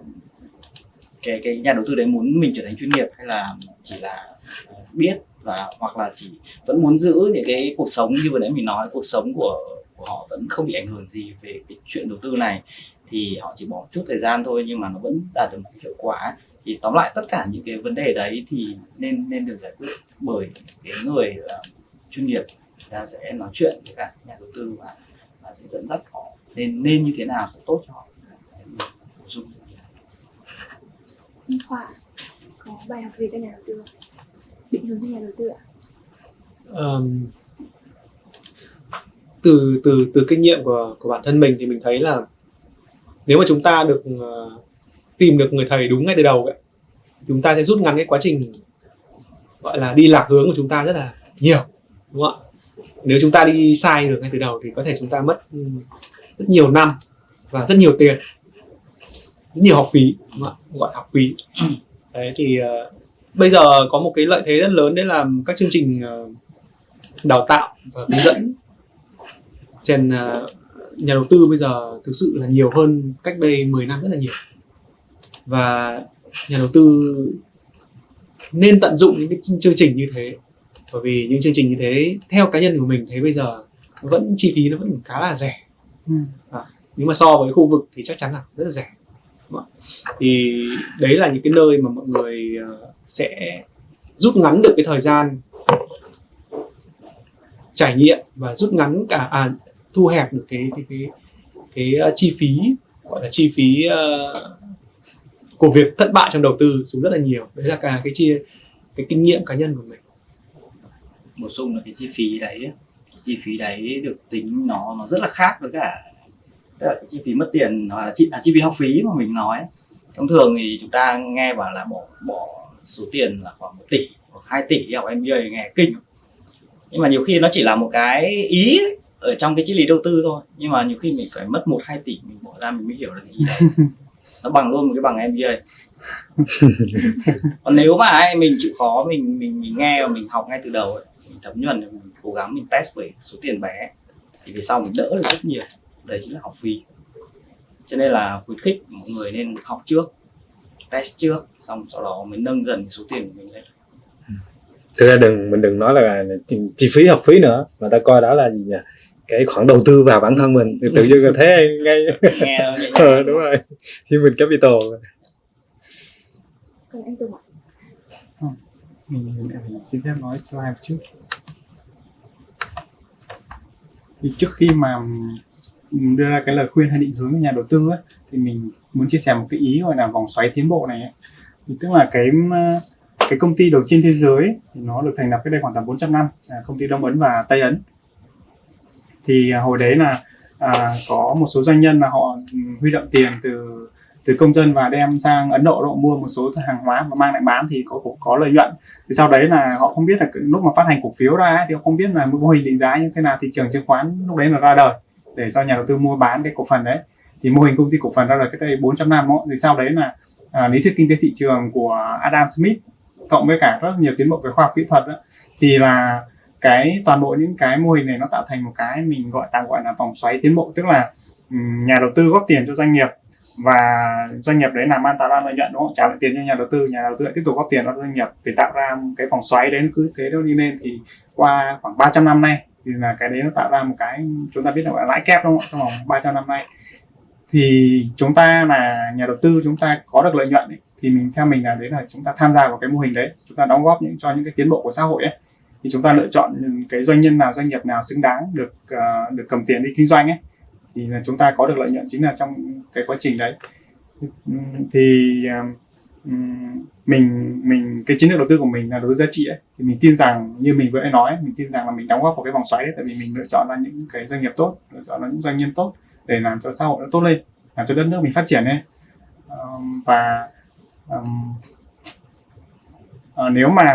cái cái nhà đầu tư đấy muốn mình trở thành chuyên nghiệp hay là chỉ là ờ, biết và hoặc là chỉ vẫn muốn giữ những cái cuộc sống như vừa nãy mình nói cuộc sống của của họ vẫn không bị ảnh hưởng gì về cái chuyện đầu tư này thì họ chỉ bỏ chút thời gian thôi nhưng mà nó vẫn đạt được một hiệu quả. Thì tóm lại tất cả những cái vấn đề đấy thì nên nên được giải quyết bởi cái người uh, chuyên nghiệp người ta sẽ nói chuyện với cả nhà đầu tư và, và sẽ dẫn dắt họ nên nên như thế nào sẽ tốt cho họ bổ sung Minh họa có bài học gì cho nhà đầu tư định hướng cho nhà đầu tư ạ. Um, từ từ từ kinh nghiệm của của bản thân mình thì mình thấy là nếu mà chúng ta được uh, tìm được người thầy đúng ngay từ đầu ấy, chúng ta sẽ rút ngắn cái quá trình gọi là đi lạc hướng của chúng ta rất là nhiều đúng không ạ? Nếu chúng ta đi sai được ngay từ đầu thì có thể chúng ta mất rất nhiều năm và rất nhiều tiền nhiều học phí đúng không ạ? gọi học phí đấy thì uh, bây giờ có một cái lợi thế rất lớn đấy là các chương trình uh, đào tạo và hướng dẫn trên uh, nhà đầu tư bây giờ thực sự là nhiều hơn cách đây 10 năm rất là nhiều và nhà đầu tư nên tận dụng những cái chương trình như thế bởi vì những chương trình như thế theo cá nhân của mình thấy bây giờ vẫn chi phí nó vẫn khá là rẻ Ừ. à, nhưng mà so với khu vực thì chắc chắn là rất là rẻ? Vâng. thì đấy là những cái nơi mà mọi người ờ, sẽ rút ngắn được cái thời gian trải nghiệm và rút ngắn cả à, thu hẹp được cái cái cái cái ờ, chi phí gọi là chi phí uh, của việc thất bại trong đầu tư xuống rất là nhiều. Đấy là cả cái chia cái kinh nghiệm cá nhân của mình. Bổ sung là cái chi phí đấy cái chi phí đấy được tính nó nó rất là khác với cả tức là cái chi phí mất tiền hoặc là chi, à, chi phí học phí mà mình nói thông thường thì chúng ta nghe bảo là bỏ bỏ số tiền là khoảng 1 tỷ hoặc 2 tỷ học MBA nghe kinh. Nhưng mà nhiều khi nó chỉ là một cái ý ấy, ở trong cái triết lý đầu tư thôi. Nhưng mà nhiều khi mình phải mất 1 2 tỷ mình bỏ ra mình mới hiểu được cái ý đấy *laughs* nó bằng luôn một cái bằng MBA còn nếu mà ấy, mình chịu khó mình mình mình nghe và mình học ngay từ đầu ấy, mình thấm nhuần mình cố gắng mình test với số tiền bé thì về sau mình đỡ được rất nhiều đấy chính là học phí. Cho nên là khuyến khích mọi người nên học trước test trước xong sau đó mới nâng dần số tiền của mình lên. Thực ra đừng mình đừng nói là chi, chi phí học phí nữa mà ta coi đó là gì nhỉ? Cái khoản đầu tư vào bản thân mình. Thì tự dưng là thế ngay. *laughs* Nghe *laughs* ờ, đúng rồi. Human capital. Còn anh Tùng ạ? Mình, mình xin phép nói slide một chút thì trước khi mà mình đưa ra cái lời khuyên hay định hướng cho nhà đầu tư ấy, thì mình muốn chia sẻ một cái ý gọi là vòng xoáy tiến bộ này ấy. thì tức là cái ờ, cái công ty đầu trên thế giới ấy, thì nó được thành lập cách đây khoảng tầm 400 năm là công ty Đông Ấn và Tây Ấn. Thì à, hồi đấy là à, có một số doanh nhân mà họ ừ, huy động tiền từ từ công dân và đem sang Ấn Độ họ mua một số hàng hóa và mang lại bán thì có có, có lợi nhuận. Thì sau đấy là họ không biết là lúc mà phát hành cổ phiếu ra ấy, thì họ không biết là mô hình định giá như thế nào thị trường chứng khoán lúc đấy là ra đời để cho nhà đầu tư mua bán cái cổ phần đấy. Thì mô hình công ty cổ phần ra đời cách đây 400 năm đó. thì sau đấy là à, lý thuyết kinh tế thị trường của Adam Smith cộng với cả rất nhiều tiến bộ về khoa học kỹ thuật đó, thì là cái toàn bộ những cái mô hình này nó tạo thành một cái mình gọi tạm gọi là vòng xoáy tiến bộ. Tức là nhà đầu tư góp tiền cho doanh nghiệp và doanh nghiệp đấy làm ăn tạo ra lợi nhuận đúng không? Trả lại tiền cho nhà đầu tư nhà đầu tư lại tiếp tục góp tiền cho doanh nghiệp để tạo ra cái vòng xoáy đấy cứ thế nó đi lên. Thì qua khoảng 300 năm nay thì là cái đấy nó tạo ra một cái chúng ta biết là gọi lãi kép đúng không trong vòng 300 năm nay. Thì chúng ta là nhà đầu tư chúng ta có được lợi nhuận ấy, thì mình theo mình là đấy là chúng ta tham gia vào cái mô hình đấy. Chúng ta đóng góp những cho những cái tiến bộ của xã hội ấy. Thì chúng ta lựa chọn cái doanh nhân nào doanh nghiệp nào xứng đáng được uh, được cầm tiền đi kinh doanh ấy thì là chúng ta có được lợi nhuận chính là trong cái quá trình đấy. Thì ờ, ừm, mình mình cái chiến lược đầu tư của mình là đầu tư giá trị ấy. Thì mình tin rằng như mình vừa nói mình tin rằng là mình đóng góp vào cái vòng xoáy đấy tại vì mình lựa chọn ra những cái doanh nghiệp tốt lựa chọn ra những doanh nhân tốt để làm cho xã hội nó tốt lên làm cho đất nước mình phát triển lên um, và um, uh, nếu mà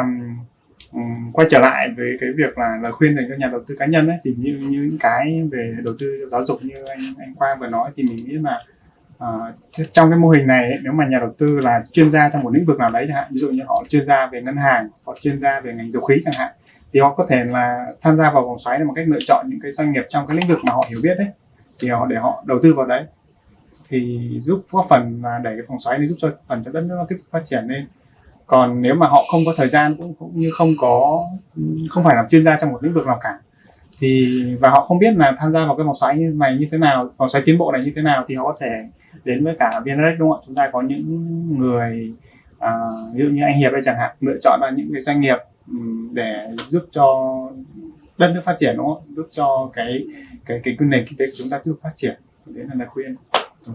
um, quay trở lại với cái việc là lời khuyên dành cho nhà đầu tư cá nhân ấy thì như như những cái về đầu tư giáo dục như anh anh Quang vừa nói thì mình nghĩ là À, trong cái mô hình này nếu mà nhà đầu tư là chuyên gia trong một lĩnh vực nào đấy chẳng hạn ví dụ như họ chuyên gia về ngân hàng hoặc chuyên gia về ngành dầu khí chẳng hạn thì họ có thể là tham gia vào vòng xoáy là một cách lựa chọn những cái doanh nghiệp trong cái lĩnh vực mà họ hiểu biết đấy thì họ để họ đầu tư vào đấy. Thì giúp góp phần là đẩy cái vòng xoáy này giúp cho phần cho đất nước nó tiếp tục phát triển lên. Còn nếu mà họ không có thời gian cũng cũng như không có không phải làm chuyên gia trong một lĩnh vực nào cả thì và họ không biết là tham gia vào cái vòng xoáy như này như thế nào vòng xoáy tiến bộ này như thế nào thì họ có thể đến với cả VNREX đúng không ạ? Chúng ta có những người à, ví dụ như anh Hiệp đây chẳng hạn lựa chọn là những cái doanh nghiệp để giúp cho đất nước phát triển đúng không? Giúp cho cái cái cái, cái nền kinh tế của chúng ta tiếp tục phát triển. Đấy là lời khuyên. Ừ.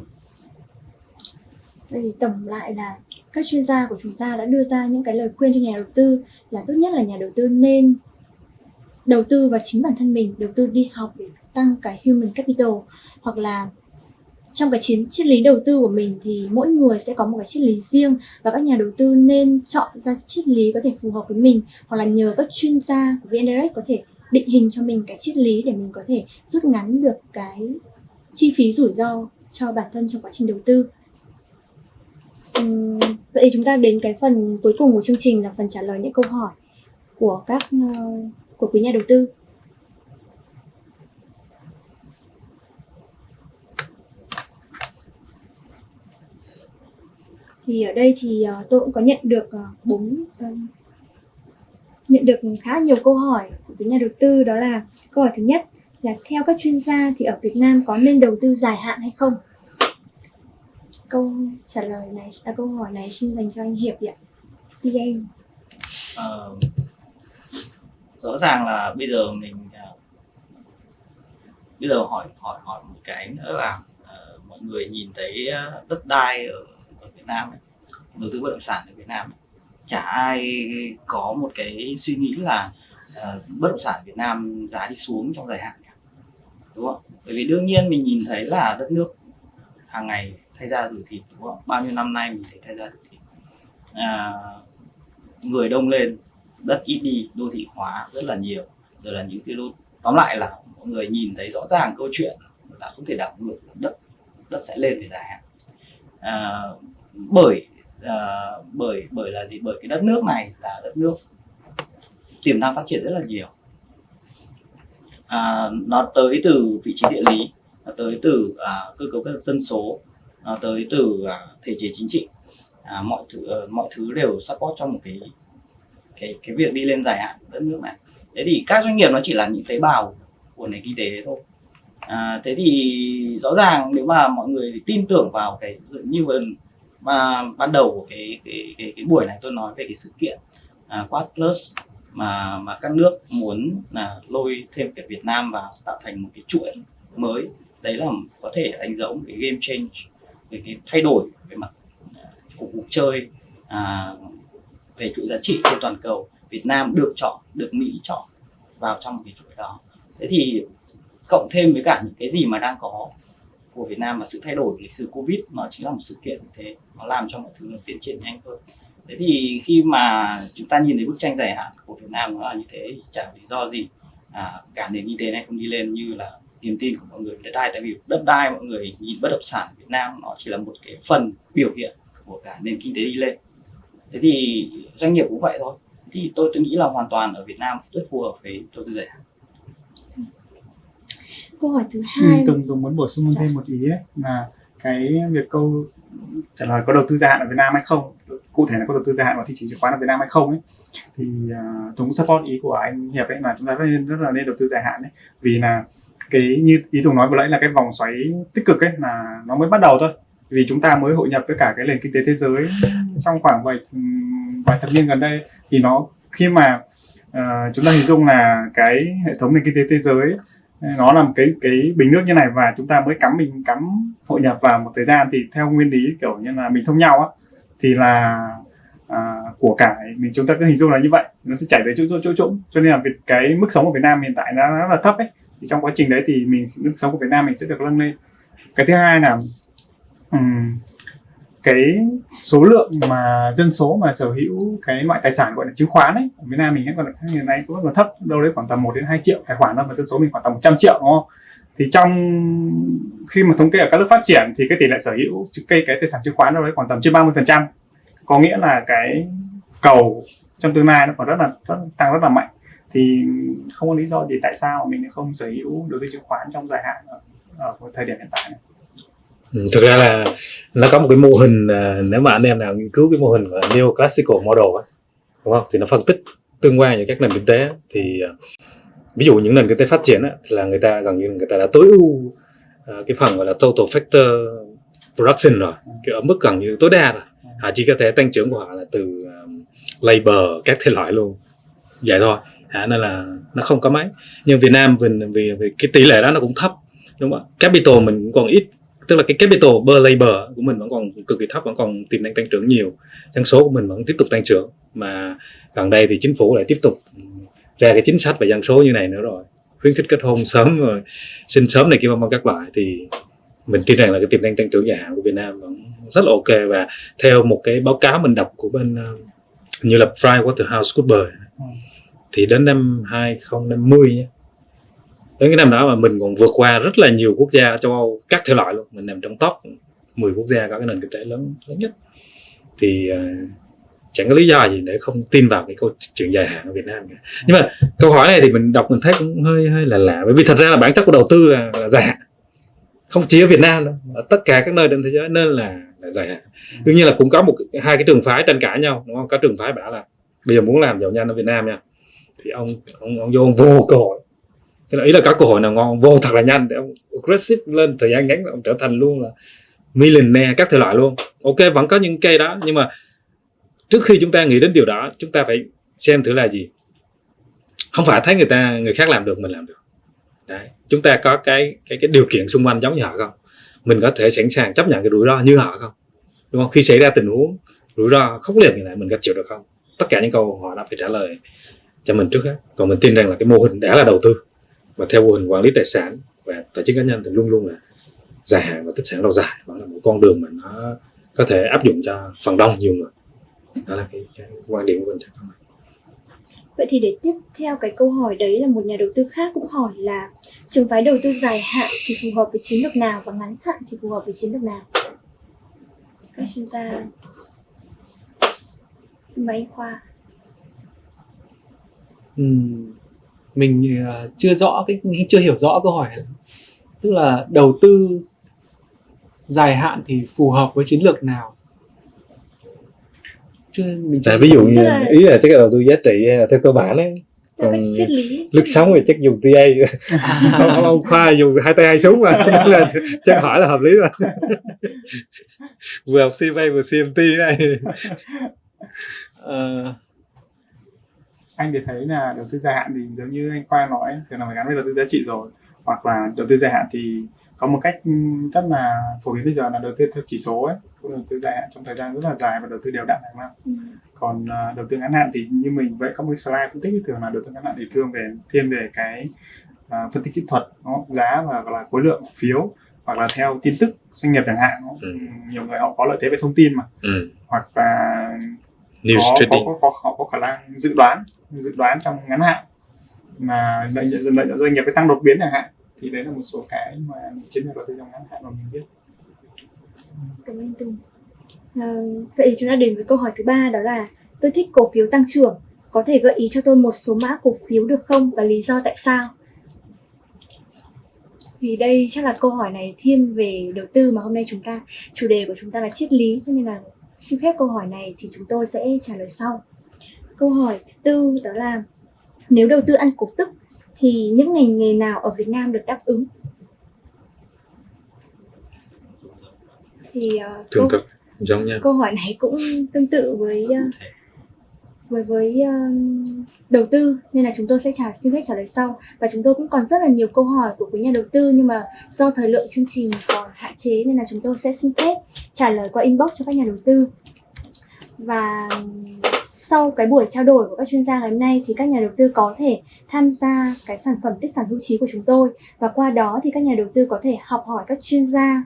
Vậy thì tổng lại là các chuyên gia của chúng ta đã đưa ra những cái lời khuyên cho nhà đầu tư là tốt nhất là nhà đầu tư nên đầu tư vào chính bản thân mình, đầu tư đi học để tăng cái human capital hoặc là trong cái chiến triết lý đầu tư của mình thì mỗi người sẽ có một cái triết lý riêng và các nhà đầu tư nên chọn ra triết lý có thể phù hợp với mình hoặc là nhờ các chuyên gia của VN Direct có thể định hình cho mình cái triết lý để mình có thể rút ngắn được cái chi phí rủi ro cho bản thân trong quá trình đầu tư. uhm, vậy chúng ta đến cái phần cuối cùng của chương trình là phần trả lời những câu hỏi của các uh, của quý nhà đầu tư. Thì ở đây thì ờ, tôi cũng có nhận được ờ, bốn ờ, nhận được khá nhiều câu hỏi của quý nhà đầu tư đó là câu hỏi thứ nhất là theo các chuyên gia thì ở Việt Nam có nên đầu tư dài hạn hay không? Câu trả lời này, à, câu hỏi này xin dành cho anh Hiệp ạ. anh em rõ ràng là bây giờ mình à, bây giờ hỏi hỏi hỏi một cái nữa là uh, mọi người nhìn thấy à, đất đai ở, ở Việt Nam ấy, đầu tư bất động sản ở Việt Nam ấy, chả ai có một cái suy nghĩ là uh, bất động sản Việt Nam giá đi xuống trong dài hạn cả đúng không? Bởi vì đương nhiên mình nhìn thấy là đất nước hàng ngày thay ra đổi thịt đúng không? Bao nhiêu năm nay mình thấy thay ra đổi thịt à, người đông lên đất ít đi đô thị hóa rất là nhiều. Rồi là những cái đô tóm lại là mọi người nhìn thấy rõ ràng câu chuyện là không thể đảo ngược đất đất sẽ lên về dài hạn. À, bởi à, bởi bởi là gì? Bởi cái đất nước này là đất nước tiềm năng phát triển rất là nhiều. À, nó tới từ vị trí địa lý nó tới từ à, cơ cấu các dân số nó tới từ à, thể chế chính trị. À, mọi thứ à, mọi thứ đều support trong một cái cái cái việc đi lên dài hạn của đất nước này. Thế thì các doanh nghiệp nó chỉ là những tế bào của nền kinh tế đấy thôi. À, thế thì rõ ràng nếu mà mọi người tin tưởng vào cái như vừa mà ban đầu của cái cái cái, cái buổi này tôi nói về cái sự kiện à, Quad Plus mà mà các nước muốn là lôi thêm cả Việt Nam vào tạo thành một cái chuỗi mới. Đấy là có thể đánh dấu một cái game change về cái thay đổi về mặt à, phục vụ chơi à, về chuỗi giá trị trên toàn cầu Việt Nam được chọn được Mỹ chọn vào trong cái chuỗi đó. Thế thì cộng thêm với cả những cái gì mà đang có của Việt Nam và sự thay đổi lịch sử Covid nó chính là một sự kiện như thế nó làm cho mọi thứ nó tiến triển nhanh hơn. Thế thì khi mà chúng ta nhìn thấy bức tranh dài hạn của Việt Nam nó là như thế thì chẳng lý do gì à, cả nền kinh tế này không đi lên như là niềm tin của mọi người về đất đai tại vì đất đai mọi người nhìn bất động sản Việt Nam nó chỉ là một cái phần biểu hiện của cả nền kinh tế đi lên thế thì doanh nghiệp cũng vậy thôi. Thì tôi tôi nghĩ là hoàn toàn ở Việt Nam rất phù hợp với đầu tư dài hạn Câu hỏi thứ Ừ, hai. Tùng Tùng muốn bổ sung thêm một ý ấy, là cái việc câu trả lời có đầu tư dài hạn ở Việt Nam hay không cụ thể là có đầu tư dài hạn vào thị trường chứng khoán ở Việt Nam hay không ấy. Thì uh, Tùng cũng support ý của anh Hiệp ấy là chúng ta rất nên rất là nên đầu tư dài hạn ấy. Vì là cái như ý Tùng nói vừa nãy là cái vòng xoáy tích cực ấy là nó mới bắt đầu thôi vì chúng ta mới hội nhập với cả cái nền kinh tế thế giới. Trong khoảng vài ừm, vài thập niên gần đây thì nó khi mà ờ, chúng ta hình dung là cái hệ thống nền kinh tế thế giới nó là một cái cái bình nước như này và chúng ta mới cắm mình cắm hội nhập vào một thời gian thì theo nguyên lý kiểu như là mình thông nhau á thì là à, của cải mình chúng ta cứ hình dung là như vậy. Nó sẽ chảy tới chỗ chỗ chỗ trũng cho nên là việc cái mức sống của Việt Nam hiện tại nó rất là thấp ấy. Thì trong quá trình đấy thì mình mức sống của Việt Nam mình sẽ được nâng lên. Cái thứ hai là cái số lượng mà dân số mà sở hữu cái loại tài sản gọi là chứng khoán ấy ở Việt Nam mình còn hiện nay cũng còn thấp đâu đấy khoảng tầm 1 đến 2 triệu tài khoản thôi mà dân số mình khoảng tầm 100 triệu đúng không? Thì trong khi mà thống kê ở các nước phát triển thì cái tỷ lệ sở hữu cây cái tài sản chứng khoán đâu đấy khoảng tầm trên 30 phần trăm. Có nghĩa là cái cầu trong tương lai nó còn rất là rất, tăng rất là mạnh. Thì không có lý do gì tại sao mình không sở hữu đầu tư chứng khoán trong dài hạn ở, ở thời điểm hiện tại này. Ừ, thực ra là nó có một cái mô hình à, nếu mà anh em nào nghiên cứu cái mô hình của neo classical model á đúng không? Thì nó phân tích tương quan giữa các nền kinh tế thì à, ví dụ những nền kinh tế phát triển á, thì là người ta gần như người ta đã tối ưu à, cái phần gọi là total factor production rồi cái ở mức gần như tối đa rồi. Họ chỉ có thể tăng trưởng của họ là từ labor các thể loại luôn. Vậy thôi. À, nên là nó không có mấy. Nhưng Việt Nam vì, vì, vì cái tỷ lệ đó nó cũng thấp đúng không ạ? Capital mình cũng còn ít tức là cái capital per labor của mình vẫn còn cực kỳ thấp vẫn còn tiềm năng tăng trưởng nhiều. Dân số của mình vẫn tiếp tục tăng trưởng. Mà gần đây thì chính phủ lại tiếp tục ra cái chính sách về dân số như này nữa rồi. Khuyến khích kết hôn sớm rồi sinh sớm này kia vân vân các loại. Thì mình tin rằng là cái tiềm năng tăng trưởng dài hạn của Việt Nam vẫn rất là ok. Và theo một cái báo cáo mình đọc của bên uh, như là PricewaterhouseCoopers thì đến năm 2050 nhé đến cái năm đó mà mình còn vượt qua rất là nhiều quốc gia ở châu Âu các thể loại luôn. Mình nằm trong top 10 quốc gia có cái nền kinh tế lớn lớn nhất. Thì uh, chẳng có lý do gì để không tin vào cái câu chuyện dài hạn ở Việt Nam cả. nhưng mà câu hỏi này thì mình đọc mình thấy cũng hơi hơi là lạ. Bởi vì thật ra là bản chất của đầu tư là, là dài hạn. Không chỉ ở Việt Nam đâu ở tất cả các nơi trên thế giới nên là, là dài hạn. Đương nhiên là cũng có một hai cái trường phái tranh cãi nhau đúng không? Có trường phái bảo là bây giờ muốn làm giàu nhanh ở Việt Nam nha. Thì ông ông ông vô ông vô cơ hội cái ý là các cơ hội nào ngon, vô thật là nhanh. Để ông aggressive lên, thời gian ngắn ông trở thành luôn là millionaire các thể loại luôn. Ok, vẫn có những cây đó, nhưng mà trước khi chúng ta nghĩ đến điều đó, chúng ta phải xem thử là gì. Không phải thấy người ta, người khác làm được, mình làm được. Đấy. chúng ta có cái cái cái điều kiện xung quanh giống như họ không? Mình có thể sẵn sàng chấp nhận cái rủi ro như họ không? Đúng không? Khi xảy ra tình huống, rủi ro khốc liệt như này, mình gặp chịu được không? Tất cả những câu họ đã phải trả lời cho mình trước hết. Còn mình tin rằng là cái mô hình đã là đầu tư và theo mô hình quản lý tài sản và tài chính cá nhân thì luôn luôn là dài hạn và tích sản lâu dài đó là một con đường mà nó có thể áp dụng cho phần đông nhiều người đó là cái, cái quan điểm của mình Vậy thì để tiếp theo cái câu hỏi đấy là một nhà đầu tư khác cũng hỏi là trường phái đầu tư dài hạn thì phù hợp với chiến lược nào và ngắn hạn thì phù hợp với chiến lược nào? Các chuyên gia Xin mời anh Khoa. Mình uh, chưa rõ cái chưa hiểu rõ câu hỏi tức là đầu tư dài hạn thì phù hợp với chiến lược nào? Chưa mình chưa à, ví dụ như là- ý là chắc là đầu tư giá trị hay là theo cơ bản ấy Theo còn lướt sóng thì chắc dùng TA ông, *laughs* ông, ông khoa dùng hai tay hai súng mà *laughs* là chắc hỏi là hợp lý mà *laughs* vừa học CFA vừa CMT này Ờ, anh thì thấy là đầu tư dài hạn thì giống như anh Khoa nói thường là phải gắn với đầu tư giá trị rồi hoặc là đầu tư dài hạn thì có một cách rất là phổ biến bây giờ là đầu tư theo chỉ số ấy cũng là đầu tư dài hạn trong thời gian rất là dài và đầu tư đều đặn hàng năm Ừ. còn à, đầu tư ngắn hạn thì như mình vậy có một cái slide phân tích thì thường là đầu tư ngắn hạn thì thường về thiên về cái à, phân tích kỹ thuật không? giá và gọi là khối lượng phiếu hoặc là theo tin tức doanh nghiệp chẳng hạn? Ừ. nhiều người họ có lợi thế về thông tin mà ừ. hoặc là news có, có, trading có, có, họ có khả năng dự đoán dự đoán trong ngắn hạn mà lợi nhuận lợi nhuận doanh nghiệp cái tăng đột biến chẳng hạn thì đấy là một số cái mà chiến lược đầu tư trong ngắn hạn mà mình biết Cảm ơn Tùng. Ờ, vậy chúng ta đến với câu hỏi thứ ba đó là tôi thích cổ phiếu tăng trưởng. Có thể gợi ý cho tôi một số mã cổ phiếu được không và lý do tại sao? Vì đây chắc là câu hỏi này thiên về đầu tư mà hôm nay chúng ta chủ đề của chúng ta là triết lý cho nên là xin phép câu hỏi này thì chúng tôi sẽ trả lời sau. Câu hỏi thứ tư đó là nếu đầu tư ăn cổ tức thì những ngành nghề nào ở Việt Nam được đáp ứng? Thì ờ, thường câu- thực giống nhau câu hỏi này cũng tương tự với ờ, với với ờ, đầu tư nên là chúng tôi sẽ trả xin phép trả lời sau và chúng tôi cũng còn rất là nhiều câu hỏi của quý nhà đầu tư nhưng mà do thời lượng chương trình còn hạn chế nên là chúng tôi sẽ xin phép trả lời qua inbox cho các nhà đầu tư và sau cái buổi trao đổi của các chuyên gia ngày hôm nay thì các nhà đầu tư có thể tham gia cái sản phẩm tích sản hữu trí của chúng tôi và qua đó thì các nhà đầu tư có thể học hỏi các chuyên gia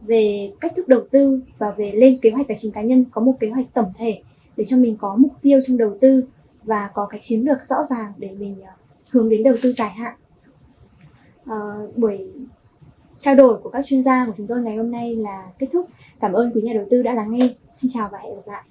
về cách thức đầu tư và về lên kế hoạch tài chính cá nhân có một kế hoạch tổng thể để cho mình có mục tiêu trong đầu tư và có cái chiến lược rõ ràng để mình ờ, hướng đến đầu tư dài hạn. à, buổi trao đổi của các chuyên gia của chúng tôi ngày hôm nay là kết thúc. Cảm ơn quý nhà đầu tư đã lắng nghe. Xin chào và hẹn gặp lại.